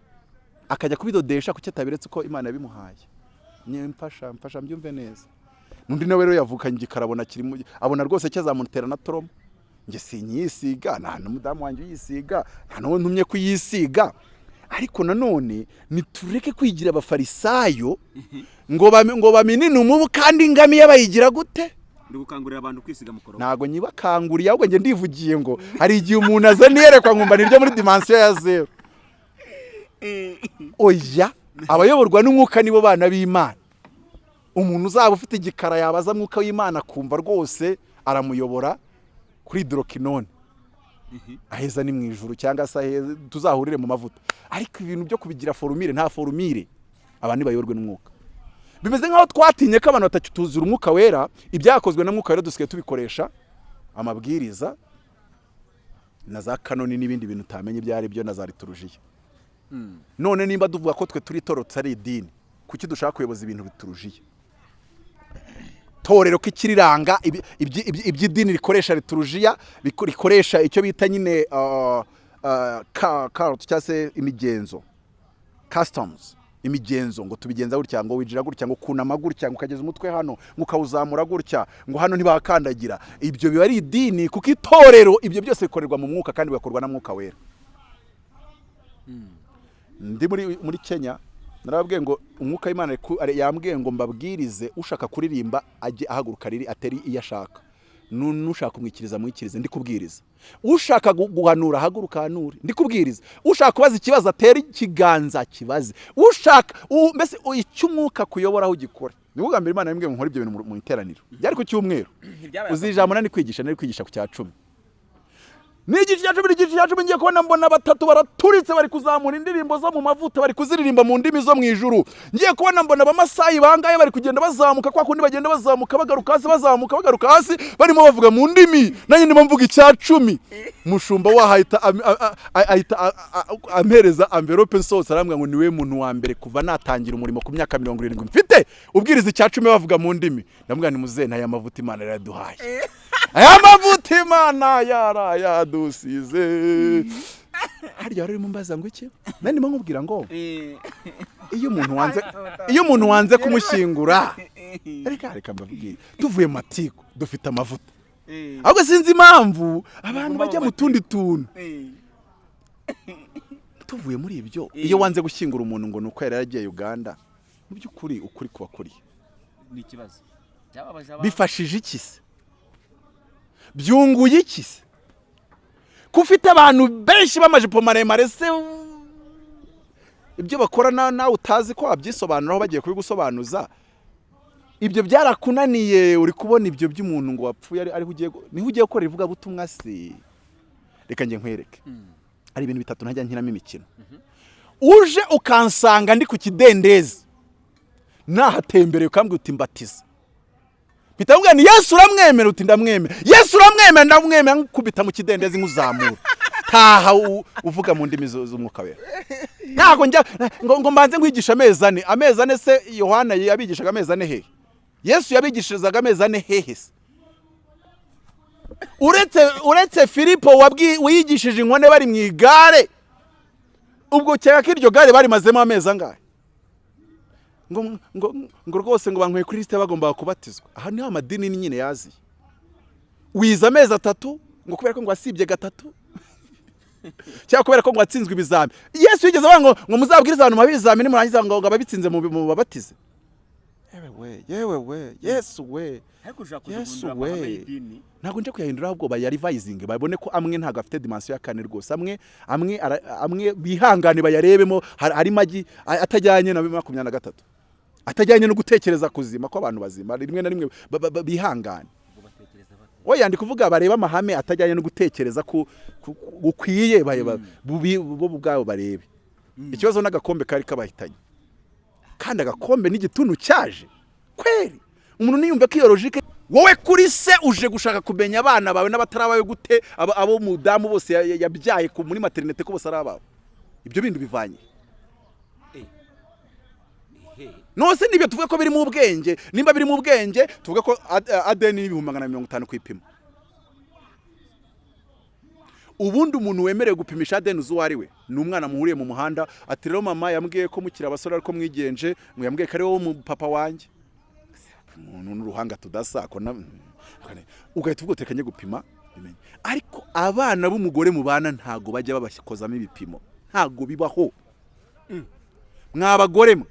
akajya kubidodesha kuki atabiretse uko imana yabimuhaye. Mfasha mfasha mbyumve neza. N'undi nawe rero yavukanye igikara abona kirimo abona rwose cyazamutera na toromo njye sinyisiga nta n'umudamu wanjye uyisiga nta n'uwo ntumye kuyisiga. Ariko nanone nitureke kwigira abafarisayo ngo bami- ngo baminine umubu kandi ingamiya bayigira gute? Ndi gukangurira abantu kwisiga mukoro ntabwo nyibakanguriye ahubwo njye ndivugiye ngo hari igihe umuntu aza niyerekwa nkumva niryo muri dimansiyo ya zeru oya abayoborwa n'umwuka nibo bana b'imana. Umuntu uzaba ufite igikara yabaza mwuka w'imana akumva rwose aramuyobora kuri dorokinone aheza ni mu ijuru cyangwa se aheza tuzahurire mu mavuta. Ariko ibintu byo kubigira forumire nta forumire abantu ntibayoborwe n'umwuka. Bimeze nk'aho twatinye ko abantu batakituzura umwuka wera ibyakozwe na mwuka wera dusigaye tubikoresha amabwiriza na za kanoni n'ibindi bintu utamenya ibyo ari byo na za liturujiya none nimba tuvuga ko twe turi torotse ari idini kuki dushaka kuyoboza ibintu biturujiye torero ko iby'idini rikoresha liturujiya rikoresha icyo bita nyine uh, uh, ka- culture cyangwa se imigenzo. Customs imigenzo ngo tubigenza gutya ngo winjira gutya ngo kunama gutya ngo ukageza umutwe hano ngo ukawuzamura gutya ngo hano ntibakandagira. Ibyo biba ari idini kuko itorero ibyo byose bikorerwa mu mwuka kandi bigakorwa na mwuka wera. Ndi muri muri Kenya narababwiye ngo umwuka w'Imana yambwiye ngo mbabwirize ushaka kuririmba ajye ahaguruka riri atari iyo ashaka. Nu- n'ushaka kumwikiriza mwikirize ndi kubwiriza ushaka gu- guhanura ahaguruka ahanure ndi kubwiriza ushaka kubaza ikibazo atera ikiganza kibaze. Ushaka mbese icyo umwuka kuyobora aho ugikora? Ni bwo bwa mbere Imana yambwiye ngo nkore ibyo bintu mu- iteraniro. Byari ku cyumweru. Uzi ijambo nari kwigisha nari kwigisha ku cya cumi. Ni igice cya cumi n'igice cya cumi ngiye kubona mbona batatu baraturitse bari kuzamura indirimbo zo mu mavuta bari kuziririmba mu ndimi zo mu ijuru. Ngiye kubona mbona abamasayi bangaye bari kugenda bazamuka kwa kundi bagenda bazamuka bagaruka hasi bazamuka bagaruka hasi barimo bavuga mu ndimi. Nanjye ndimo mvuga icya cumi. Mushumba waho ahita ampereza amverope nsohotse arambwira ngo ni we muntu wa mbere kuva natangira umurimo ku myaka mirongo irindwi. Mfite ubwiriza icya cumi bavuga mu ndimi. Ndamubwira ni muzehe ntaya mavuta imana yaraduhaye. Aya mavuta imana yarayadusize harya wari urimo mbaza ngo iki? Ndimo nkubwira ngo iyo umuntu wanze iyo umuntu wanze kumushyingura reka reka mbabwire tuvuye mu matiku dufite amavuta. Ahubwo sinzi impamvu abantu bajya mu tundi tuntu. Tuvuye muri ibyo. Iyo wanze gushyingura umuntu ngo ni uko yari yaragiye uganda mu by'ukuri ukuri kuba kuriye bifashije iki se? Byunguye iki se? Ko ufite abantu benshi b'amajipo maremare se ibyo bakora na- nawe utazi ko wabyisobanuraho bagiye kubigusobanuza. Ibyo byarakunaniye uri kubona ibyo by'umuntu ngo wapfuye ari- ariho ugiye ni ho ugiye gukora ivugabutumwa se reka njye nkwereke. Ari ibintu bitatu ntajya nkinamo imikino. Uje ukansanga ndi ku kidendezi. Nahatembereye ukambwira uti mbatiza. Mpita mubwira ni yesu uramwemera uti ndamwemera. Yesu uramwemera ndamwemera. Nkukubita mu kidendezi nk'uzamura taha uvuga mu ndimi z'umwuka wera. Ntabwo njya ngo, mbanze nkwigisha amezi ane. Amezi ane se yohana yabigishaga amezi ane hehe? Yesu yabigishirizaga amezi ane hehe se? Uretse filipo wiyigishije inkone bari mu igare ubwo ukeka ko iryo gare barimazemo amezi angahe? Ngo ngo ngo rwose ngo banyweye kuri lisite bagombaga kubatizwa. Aha ni ho amadini nyine yaziye. Wize amezi atatu ngo kubera ko ngo wasibye gatatu. Cyangwa kubera ko ngo watsinzwe ibizami. Yesu yigeze avuga ngo ngo muzabwirize abantu mubahe ibizamini murangiza ngo ngo ababitsinze mu mu babatize. Yewe we yewe we yesu we. Yesu we. ntabwo nje kuyahindura ahubwo bayarivayizinge babone ko amwe ntabwo afite dimansiyo ya kane rwose. Amwe amwe amwe bihangane bayarebemo hari magi atajyanye na makumyabiri na gatatu. Atajyanye no gutekereza kuzima kw'abantu bazima. Rimwe na rimwe bihangane. Oya ndi kuvuga bareba amahame atajyanye no gutekereza gukwiye bareba bubi- bo ubwabo barebe. Ikibazo n'agakombe kari kabahitanye. Kandi agakombe n'igituntu cyaje. Kweri? Umuntu niyumva ko iyo logike wowe kuri se uje gushaka kumenya abana bawe n'abatarabawe gute abo mudamu bose ya- ya- yabyaye muri materinete ko bose ari abawe ibyo bindi bivanye. Nose ni byo tuvuga ko biri mu bwenge. Nimba biri mu bwenge tuvuga ko ad- adeni n'ibihumbi magana mirongo itanu ku ipima ubundi umuntu wemerewe gupimisha adeni uzi uwo ari we? Ni umwana muhuriye mu muhanda ati rero mama yambwiye ko mukiri abasore ariko mwigenje ngo yambwiye ko ari wowe papa wanjye. Umuntu n'uruhanga tudasa ugahita uvuga utekanye gupima. Ariko abana b'umugore mubana ntago bajya babakozamo ibipimo. Ntago bibaho. Mwa bagore mwe.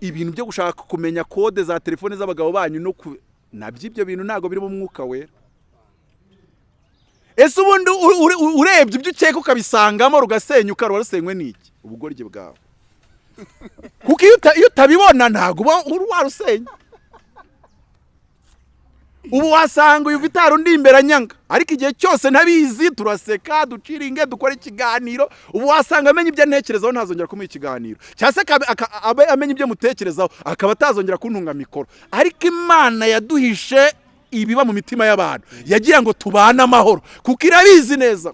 Ibintu byo gushaka kumenya kode za telefone z'abagabo banyu no ku na byo ibyo bintu ntago biri mu mwuka wera. Ese ubundi urebye ibyo ukeka ukabisangamo rugasenyuka ruba rusenywe n'iki ubugoryi bwawe. Kuko iyo uta- iyo utabibona ntabwo uba warusenya ubu wasanga uyu vitari undi imbere anyanga ariko igihe cyose ntabizi turaseka duciringe dukora ikiganiro. Ubu wasanga amenya ibyo ntekerezaho ntazongera kumuha ikiganiro. Cyangwa se abe amenya ibyo mutekerezaho akaba atazongera kuntunga mikoro. Ariko imana yaduhishe ibiba mu mitima y'abantu. Yagira ngo tubane amahoro. Kuko irabizi neza.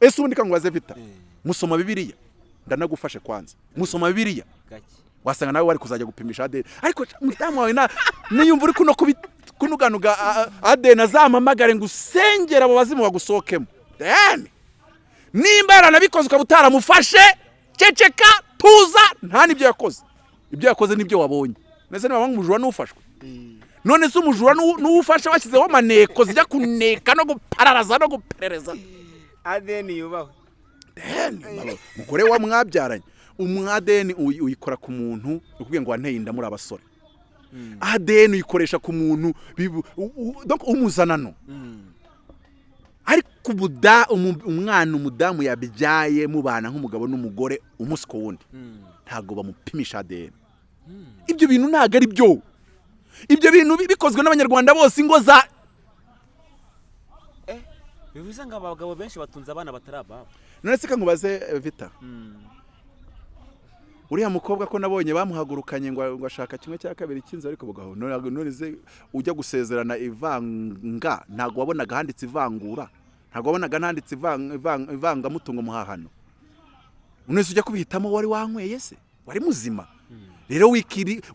Ese ubundi kangubaze vita? Musoma bibiliya. Ndanagufashe kwanza. Musoma bibiliya. Gake. Wasanga nawe wari kuzajya gupimisha adeni ariko mudamu wawe niyumva uri kuno kunuganuga adeni azampamagare ngo usengere abo bazimu bagusohokemo. Deni nimba yaranabikoze ukaba utaramufashe ceceka tuza nta n'ibyo yakoze. Ibyo yakoze ni byo wabonye. Ndetse niba umujura n'ufashwe. None se umujura n'uwufashe washyizeho amaneko zijya kuneka no gupararaza no guperereza. Adeni yubahwe umugore wa mwabyaranye umwadeni uyi- uyikora ku muntu ukubwiye ngo wanteye inda muri abasore. Adeni uyikoresha ku muntu umuzanano ariko ubuda umwana umudamu yabyaye mubana nk'umugabo n'umugore umunsi ku wundi. Ntabwo bamupimisha ADN ibyo bintu ntabwo ari byo. Ibyo bintu bi- bikozwe n'abanyarwanda bose ingo za bivuze ngo abagabo benshi batunze abana batari ababo. None se kankubaze eh, vita. Uriya mukobwa ko nabonye bamuhagurukanye ngo ashaka kimwe cya kabiri cy'inzu ariko bugaho none ujya gusezerana ivanga ntabwo wabonaga handitse ivangura ntabwo wabonaga handitse ivang- ivang- ivangamutungo muhahano. None ujya kubihitamo wari wanyweye se? Wari muzima. Rero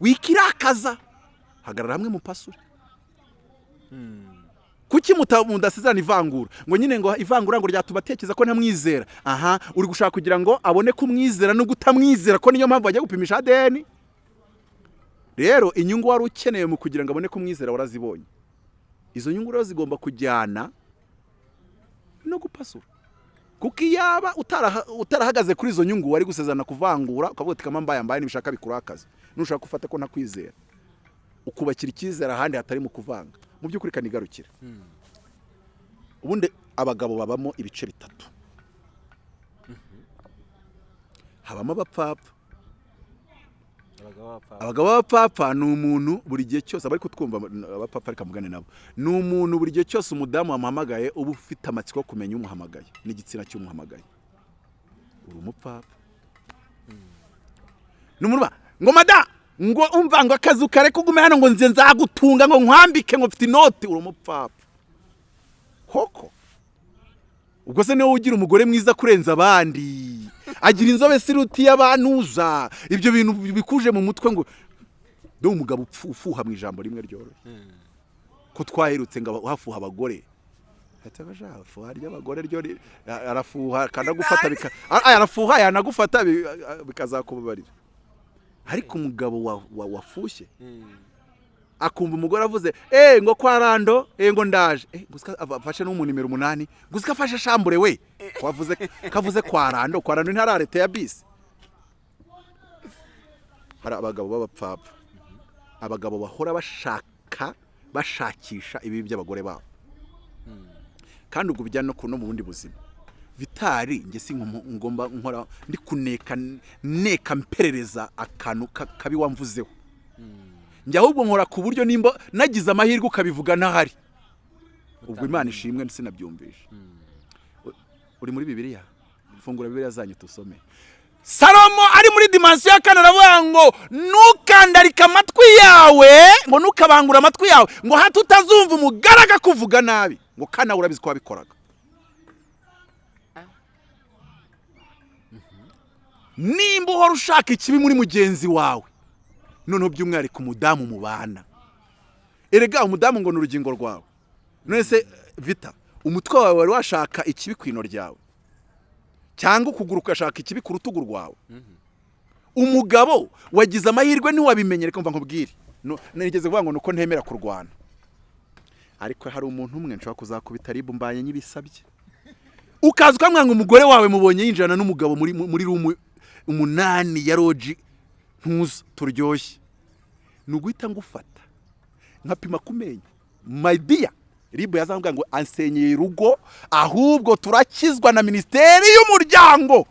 wikirakaza. Hagarara hamwe mupasure. Kuki mudasezerana ivangura? Ngo nyine ngo ivangura ngo ryatuma atekereza ko ntamwizera. Aha uri gushaka kugira ngo abone ko umwizera no kutamwizera ko niyo mpamvu bagiye gupimisha ADN rero inyungu wari ukeneye mu kugira ngo abone ko umwizera warazibonye. Izo nyungu rero zigomba kujyana no gupasura. Kuko iyaba utaraha- utarahagaze kuri izo nyungu wari gusezerana kuvangura ukavuga uti kama mbaye mbaye nibishaka bikurakaza nushaka gufata ko ntakwizera. Ukubakira icyizere ahandi hatari mu kuvanga. Mu by'ukuri kanigarukira ubundi abagabo babamo ibice bitatu. Habamo abapfapfa. Abagabo b'abapfapfa ni umuntu buri gihe cyose abari kutwumva abapfapfa reka mugane nabo. Ni umuntu buri gihe cyose umudamu wamuhamagaye uba ufite amatsiko yo kumenya umuhamagaye n'igitsina cy'umuhamagaye. Uri umupfapfa. Ni umuntu ngo mada ngo umva ngo akazi kare kugume hano ngo nze nzagutunga ngo nkwambike ngo mfite inoti. Uri umupfapfa. Koko? Ubwo se ni we ugira umugore mwiza kurenza abandi? Agira inzobe siruti y'abanuza. Ibyo bintu bikuje mu mutwe ngo dore umugabo ufuha mu ijambo rimwe ryoroshye. Ko twaherutse ngo hafuha abagore? Ati abaja fuha ry'abagore ryo arafuha akanagufata arafuha yanagufata bikazakubabarira. Ariko umugabo wa- wa- wafushye akumva umugore avuze eh ngo kwa rando eh ngo ndaje. Eh afashe no mu nimero umunani. Gusa afashe shambure we. Kavuze kwa rando. Kwa rando ntara leta ya bisi. Hari abagabo b'abapfapfa. Abagabo bahora bashaka bashakisha ibibi by'abagore babo. Kandi ubwo bijyana no mu bundi buzima. Vitari njye si ngomba nkora ndi kuneka neka mperereza akantu ka- kabi wamvuzeho. Njye ahubwo nkora ku buryo nimba nagize amahirwe ukabivuga ntahari. Ubwo imana ishimwe sinabyumvisha U- uri muri bibiliya? Fungura bibiliya zanyu tusome. Salomo ari muri dimansiyo ya kane aravuga ngo ntukandarike amatwi yawe ngo ntukabangure amatwi yawe ngo hato utazumva umugaraga kuvuga nabi ngo kana urabizi ko wabikoraga. Nimba uhora ushaka ikibi muri mugenzi wawe. Noneho by'umwihariko umudamu mubana. Erega umudamu ngo ni urugingo rwawe. None se vita umutwe wawe wari washaka ikibi ku ino ryawe? Cyangwa ukuguru ugashaka ikibi ku rutugu rwawe? Umugabo wagize amahirwe ntiwabimenye reka mva nkubwire. Nigeze kuvuga ngo ni uko ntemera kurwana. Ariko hari umuntu umwe nshobora kuzakubita ribu mbanye nyibisabye. Ukaza ukamwanga umugore wawe mubonye yinjirana n'umugabo muri muri rumu umunani ya roji ntuza turyoshye. Ni uguhita ngufata. Nkapima ku menyo mayidiya ribu yazambwira ngo ansenyeye urugo ahubwo turakizwa na minisiteri y'umuryango.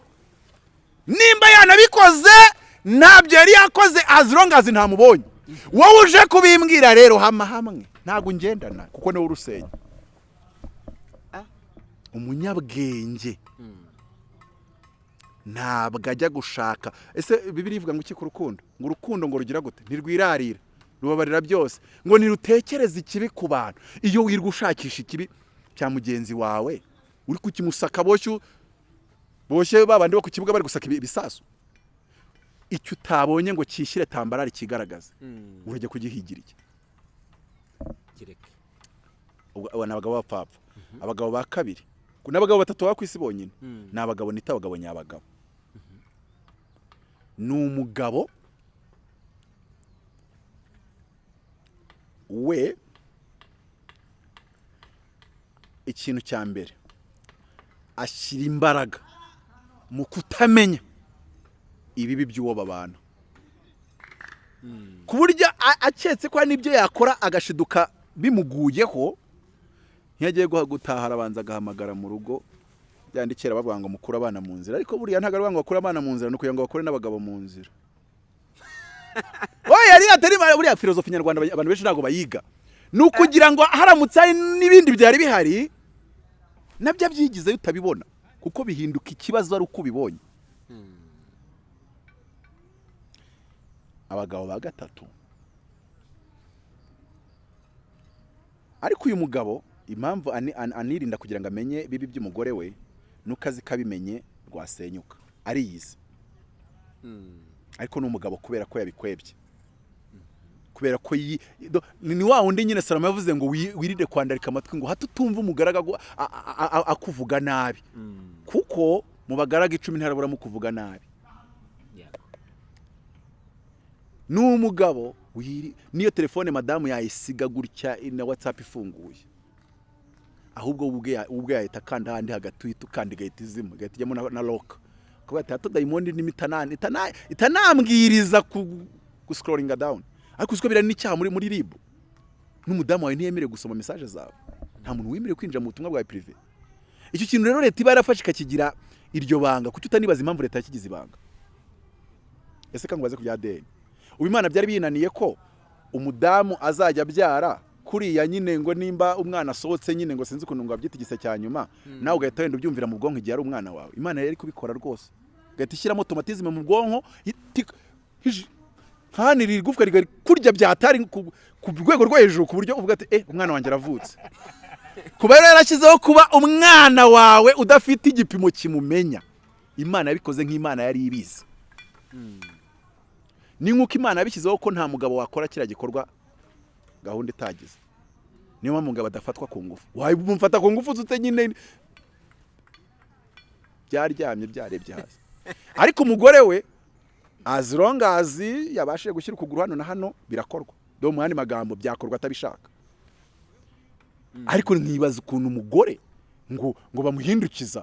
Nimba yanabikoze ntabyo yari yakoze azirongazi ntamubonye. Wowe uje kubimbwira rero hama hamwe. Ntabwo ngendana kuko ni we urusenya. Umunyabwenge. Ntabwo ajya gushaka. Ese bibiri ivuga ngo iki ku rukundo? Ngo urukundo ngo rugira gute? Ntirwirarira rubabarira byose. Ngo ntirutekereze ikibi ku bantu. Iyo wirwa ushakisha ikibi cya mugenzi wawe uri kukimusaka boshye boshye babandi bo ku kibuga bari gusaka ibi- ibisasu. Icyo utabonye ngo cyishyire tambarari kigaragaze. Urajya kugihigira iki? Aba ni abagabo b'abapfapfa abagabo ba kabiri. N'abagabo batatu baba ku isi bonyine. Ni abagabo nita abagabo nyabagabo. ni umugabo we ikintu cya mbere ashyira imbaraga mu kutamenya ibibi by'uwo babana ku buryo aketse ko n'ibyo yakora agashiduka bimuguyeho ntiyagiye guha gutaha arabanza agahamagara mu rugo byandikira bavuga ngo mukure abana mu nzira ariko buriya ntabwo ari ngo bakure abana mu nzira ni ukugira ngo bakure n'abagabo mu nzira. Oya yari atari buriya filozofi nyarwanda abantu benshi ntabwo bayiga. Ni ukugira ngo haramutse hari n'ibindi byari bihari na byo byigizeyo utabibona kuko bihinduka ikibazo ari uko ubibonye. Abagabo ba gatatu. Ariko uyu mugabo impamvu ani- an- anirinda kugira ngo amenye bibi by'umugore we nuko azi ko abimenye rwasenyuka. Ariyizi. Ariko ni umugabo kubera ko yabikwebye. Kubera ko ni wa wundi nyine salomo yavuze ngo wi- wirinde kwandarika amatwi ngo hato utumva umugaraga akuvuga nabi. Kuko mu bagaraga icumi ntaraburamo kuvuga nabi. Ni umugabo niyo telefone madamu yayisiga gutya na watsapu ifunguye. Ahubwo ubwe ya- ubwe yahita akanda ahandi hagati uhita ukanda igahita izima igahita ijyamo na, loka kuba ati hato dayimondi nimi itana- itana- itanambwiriza gusikororinga dawuni ariko uziko biriya n'icyaha muri muri ribu n'umudamu wawe ntiyemerewe gusoma mesaje zawe. Nta muntu wemerewe kwinjira mu butumwa bwawe pirive icyo kintu rero leta iba yarafashe ikakigira iryo banga kuki utanibaza impamvu leta yakigize ibanga? Ese kangubaze ku bya deni ubu imana byari binaniye ko umudamu azajya abyara kuriya nyine ngo nimba umwana asohotse nyine ngo sinzi ukuntu ngo abyita igise cya nyuma nawe ugahita wenda ubyumvira mu bwonko igihe ari umwana wawe. Imana yari kubikora rwose. Ugahita ishyiramo tomatizime mu bwonko hiji- nkanira igufwa rigari kurya byatari ku ku rwego rwo hejuru ku buryo uvuga ati eh umwana wanjye aravutse. Kuba rero yarashyizeho kuba umwana wawe udafite igipimo kimumenya. Imana yabikoze nk'imana yari ibizi. Ni nk'uko imana yabishyizeho ko nta mugabo wakora kiriya gikorwa gahunda itagize. Niyo mpamvu umugabo adafatwa ku ngufu. Wamufata ku ngufu ute nyine? Byaryamye byarebye hasi. Ariko umugore we as long as yabashije gushyira ukuguru hano na hano birakorwa. Do mu yandi magambo byakorwa atabishaka. Ariko nkibaza ukuntu umugore ngo ngo bamuhindukiza.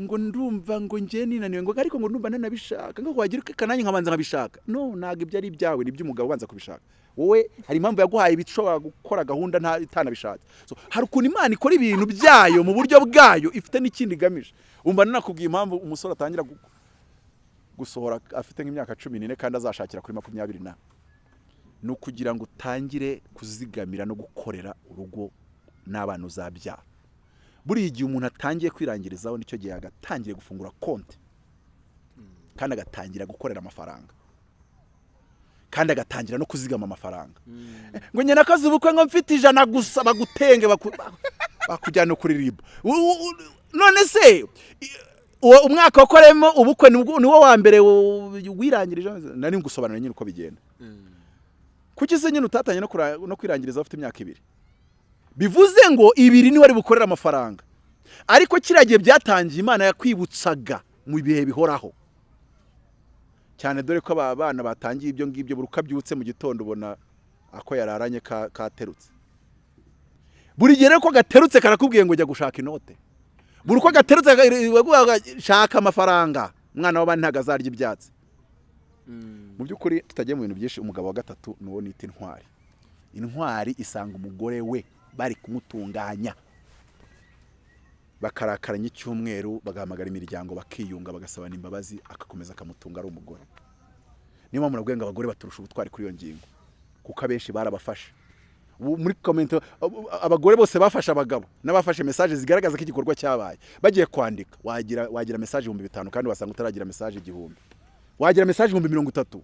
Ngo ndumva ngo njye ninaniwe ngo ariko ngo ndumva ntanabishaka ngo wagira kananye nkabanza nkabishaka. No ntabwo ibyo ari ibyawe ni iby'umugabo ubanza kubishaka. Wowe hari impamvu yaguhaye ibishobora gukora gahunda itanabishatse. Hari ukuntu imana ikora ibintu byayo mu buryo bwayo ifite n'ikindi igamije. Umva nanakubwiye impamvu umusore atangira gu- gusohora afite nk'imyaka cumi n'ine kandi azashakira kuri makumyabiri na ni ukugira ngo utangire kuzigamira no gukorera urugo n'abana uzabyara buriya igihe umuntu atangiye kwirangirizaho ni cyo gihe agatangiye gufungura konti. Kandi agatangira gukorera amafaranga. Kandi agatangira no kuzigama amafaranga. Ngo nyine akazi ubukwe ngo mfite ijana gusa bagutenge baku- bakujyana kuri ribu none se umwaka wakoreyemo ubukwe ni wo wa mbere wirangirije? Nari ngusobanurira nyine uko bigenda. Kuki se nyine kura- no kwirangiriza ufite imyaka ibiri? Bivuze ngo ibiri ni ho ari bukorera amafaranga. Ariko kiriya gihe byatangiye imana yakwibutsaga mu bihe bihoraho. Cyane dore ko aba bana batangiye ibyo ngibyo buri uko abyutse mu gitondo ubona ako yararanye ka- katerutse. Buri gihe rero ko gaterutse karakubwiye ngo jya gushaka inote. Buri uko gaterutse shaka amafaranga umwana w'abandi ntabwo azarya ibyatsi. Mu by'ukuri tutagiye mu bintu byinshi umugabo wa gatatu ni uwo nita intwari. Intwari isanga umugore we. Bari kumutunganya. Bakarakaranya icyumweru bagahamagara imiryango bakiyunga bagasabana imbabazi agakomeza akamutunga ari umugore. Niyo mpamvu nabwiye ngo abagore baturusha ubutwari kuri iyo ngingo. Kuko abenshi barabafashe. Ubu muri komenti ab- abagore bose bafashe abagabo n'abafashe mesaje zigaragaza ko igikorwa cyabaye. Bagiye kwandika. Wagira wagira mesaje ibihumbi bitanu kandi wasanga utaragira mesaje igihumbi. Wagira mesaje ibihumbi mirongo itatu.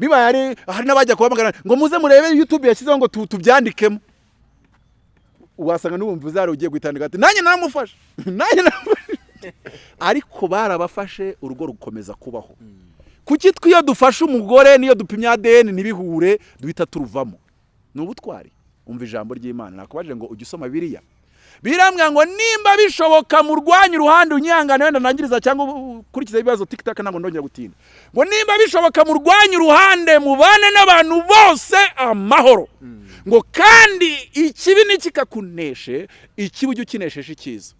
Bibaye ari hari n'abajya kuhamagara ngo muze murebe youtube yashyizeho ngo tu- tubyandikemo. Wasanga n'ubumva uzari ugiye guhitandika ati nanjye naramufashe. Nanjye naramufashe. Ariko barabafashe urugo rukomeza kubaho. Kuki twe iyo dufashe umugore n'iyo dupimye ADN ntibihure? Duhita turuvamo. Ni ubutwari. Umva ijambo ry'imana. Nakubajije ngo ujye usoma biriya birambwira ngo nimba bishoboka murwanye uruhande unyihangane wenda nangiriza cyangwa ukurikiza ibibazo tikitaka ntabwo ndongera gutinda. Ngo nimba bishoboka murwanye uruhande mubane n'abantu bose amahoro. Ngo kandi ikibi ntikikakuneshe ikibi ujye ukinesheje icyiza.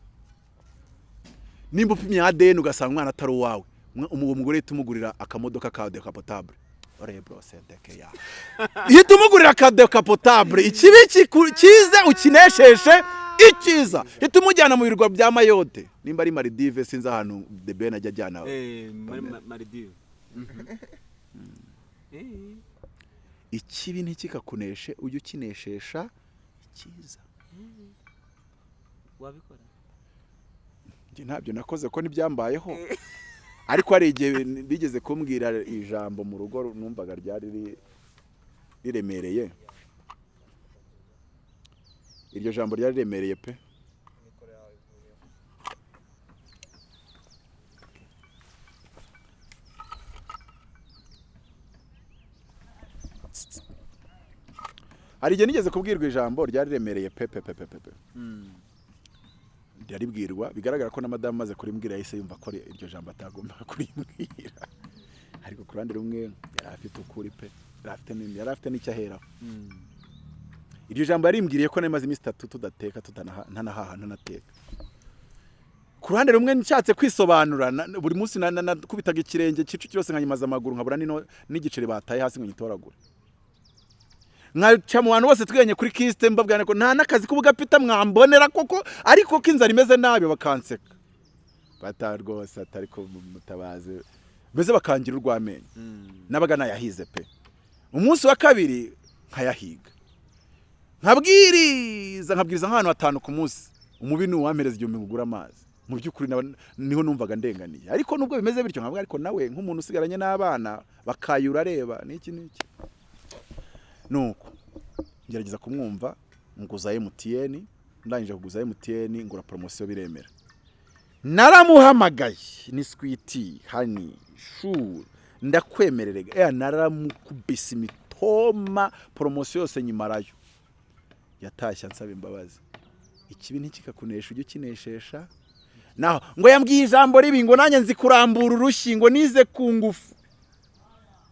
Nimba upimye ADN ugasanga umwana atari uwawe. Umwe- uwo mugore uhita umugurira akamodoka ka ya. Ihita umugurira ka decapotabule ikibi kize ukinesheshe icyiza. Ihita umujyana mu birwa bya mayote nimba ari maridive sinzi ahantu the ben ajya ajyana. Maridive ikibi ntikikakuneshe ujye ukineshesha icyiza. Wabikora? Ntabyo nakoze ko ntibyambayeho ariko hari igihe bigeze kumbwira ijambo mu rugo numvaga ryari ri- riremereye. Iryo jambo ryari riremereye pe? Hari igihe nigeze kubwirwa ijambo ryari riremereye pe pe pe pe pe pe. Ryaribwirwa bigaragara ko na madamu amaze kurimbwira yahise yumva ko iryo jambo atagomba kurimbwira. Ariko ku ruhande rumwe yari afite ukuri pe yari afite n'indi- yari afite n'icyo aheraho. Iryo jambo yarimbwiriye ko nari maze iminsi itatu tudateka ntanahaha ntanateka ku ruhande rumwe nshatse kwisobanura buri munsi na- na- nakubitaga ikirenge cicu cyose nkanyimaza amaguru nkabura n'igiceri bataye hasi ngo nyitoragure nkaca mu bantu bose twiganye kuri kisite mbabwira ko nta n'akazi k'ubugapita mwambonera koko? Ariko ko inzara imeze nabi bakanseka. Bata rwose atari ko mutabazi. Mbese bakangira urw'amenyo. Nabaga nayahize pe. Umunsi wa kabiri nkayahiga. Nkabwiriza nkabwiriza nk'ahantu hatanu ku munsi. Umubi ni uwampereza igihumbi ngugura amazi. Mu by'ukuri ni ho numvaga ndenganiye. Ariko nubwo bimeze bityo nkavuga ariko nawe nk'umuntu usigaranye n'abana bakayura areba n'iki n'iki. Nuko ngerageza kumwumva nguza MTN ndangije kuguza MTN ngura poromosiyo biremera. Naramuhamagaye ni switi hani shu ndakwemererega eh naramukubise imitoma poromosiyo yose nyimarayo. Yatashye ansaba imbabazi. Ikibi ntikikakunesha ujye ukineshesha naho ngo yambwiye ijambo ribi ngo nanjye nzi kurambura urushyi ngo nize ku ngufu.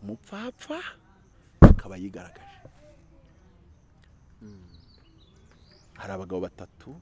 Umupfapfa akaba yigaragaje. Hari abagabo batatu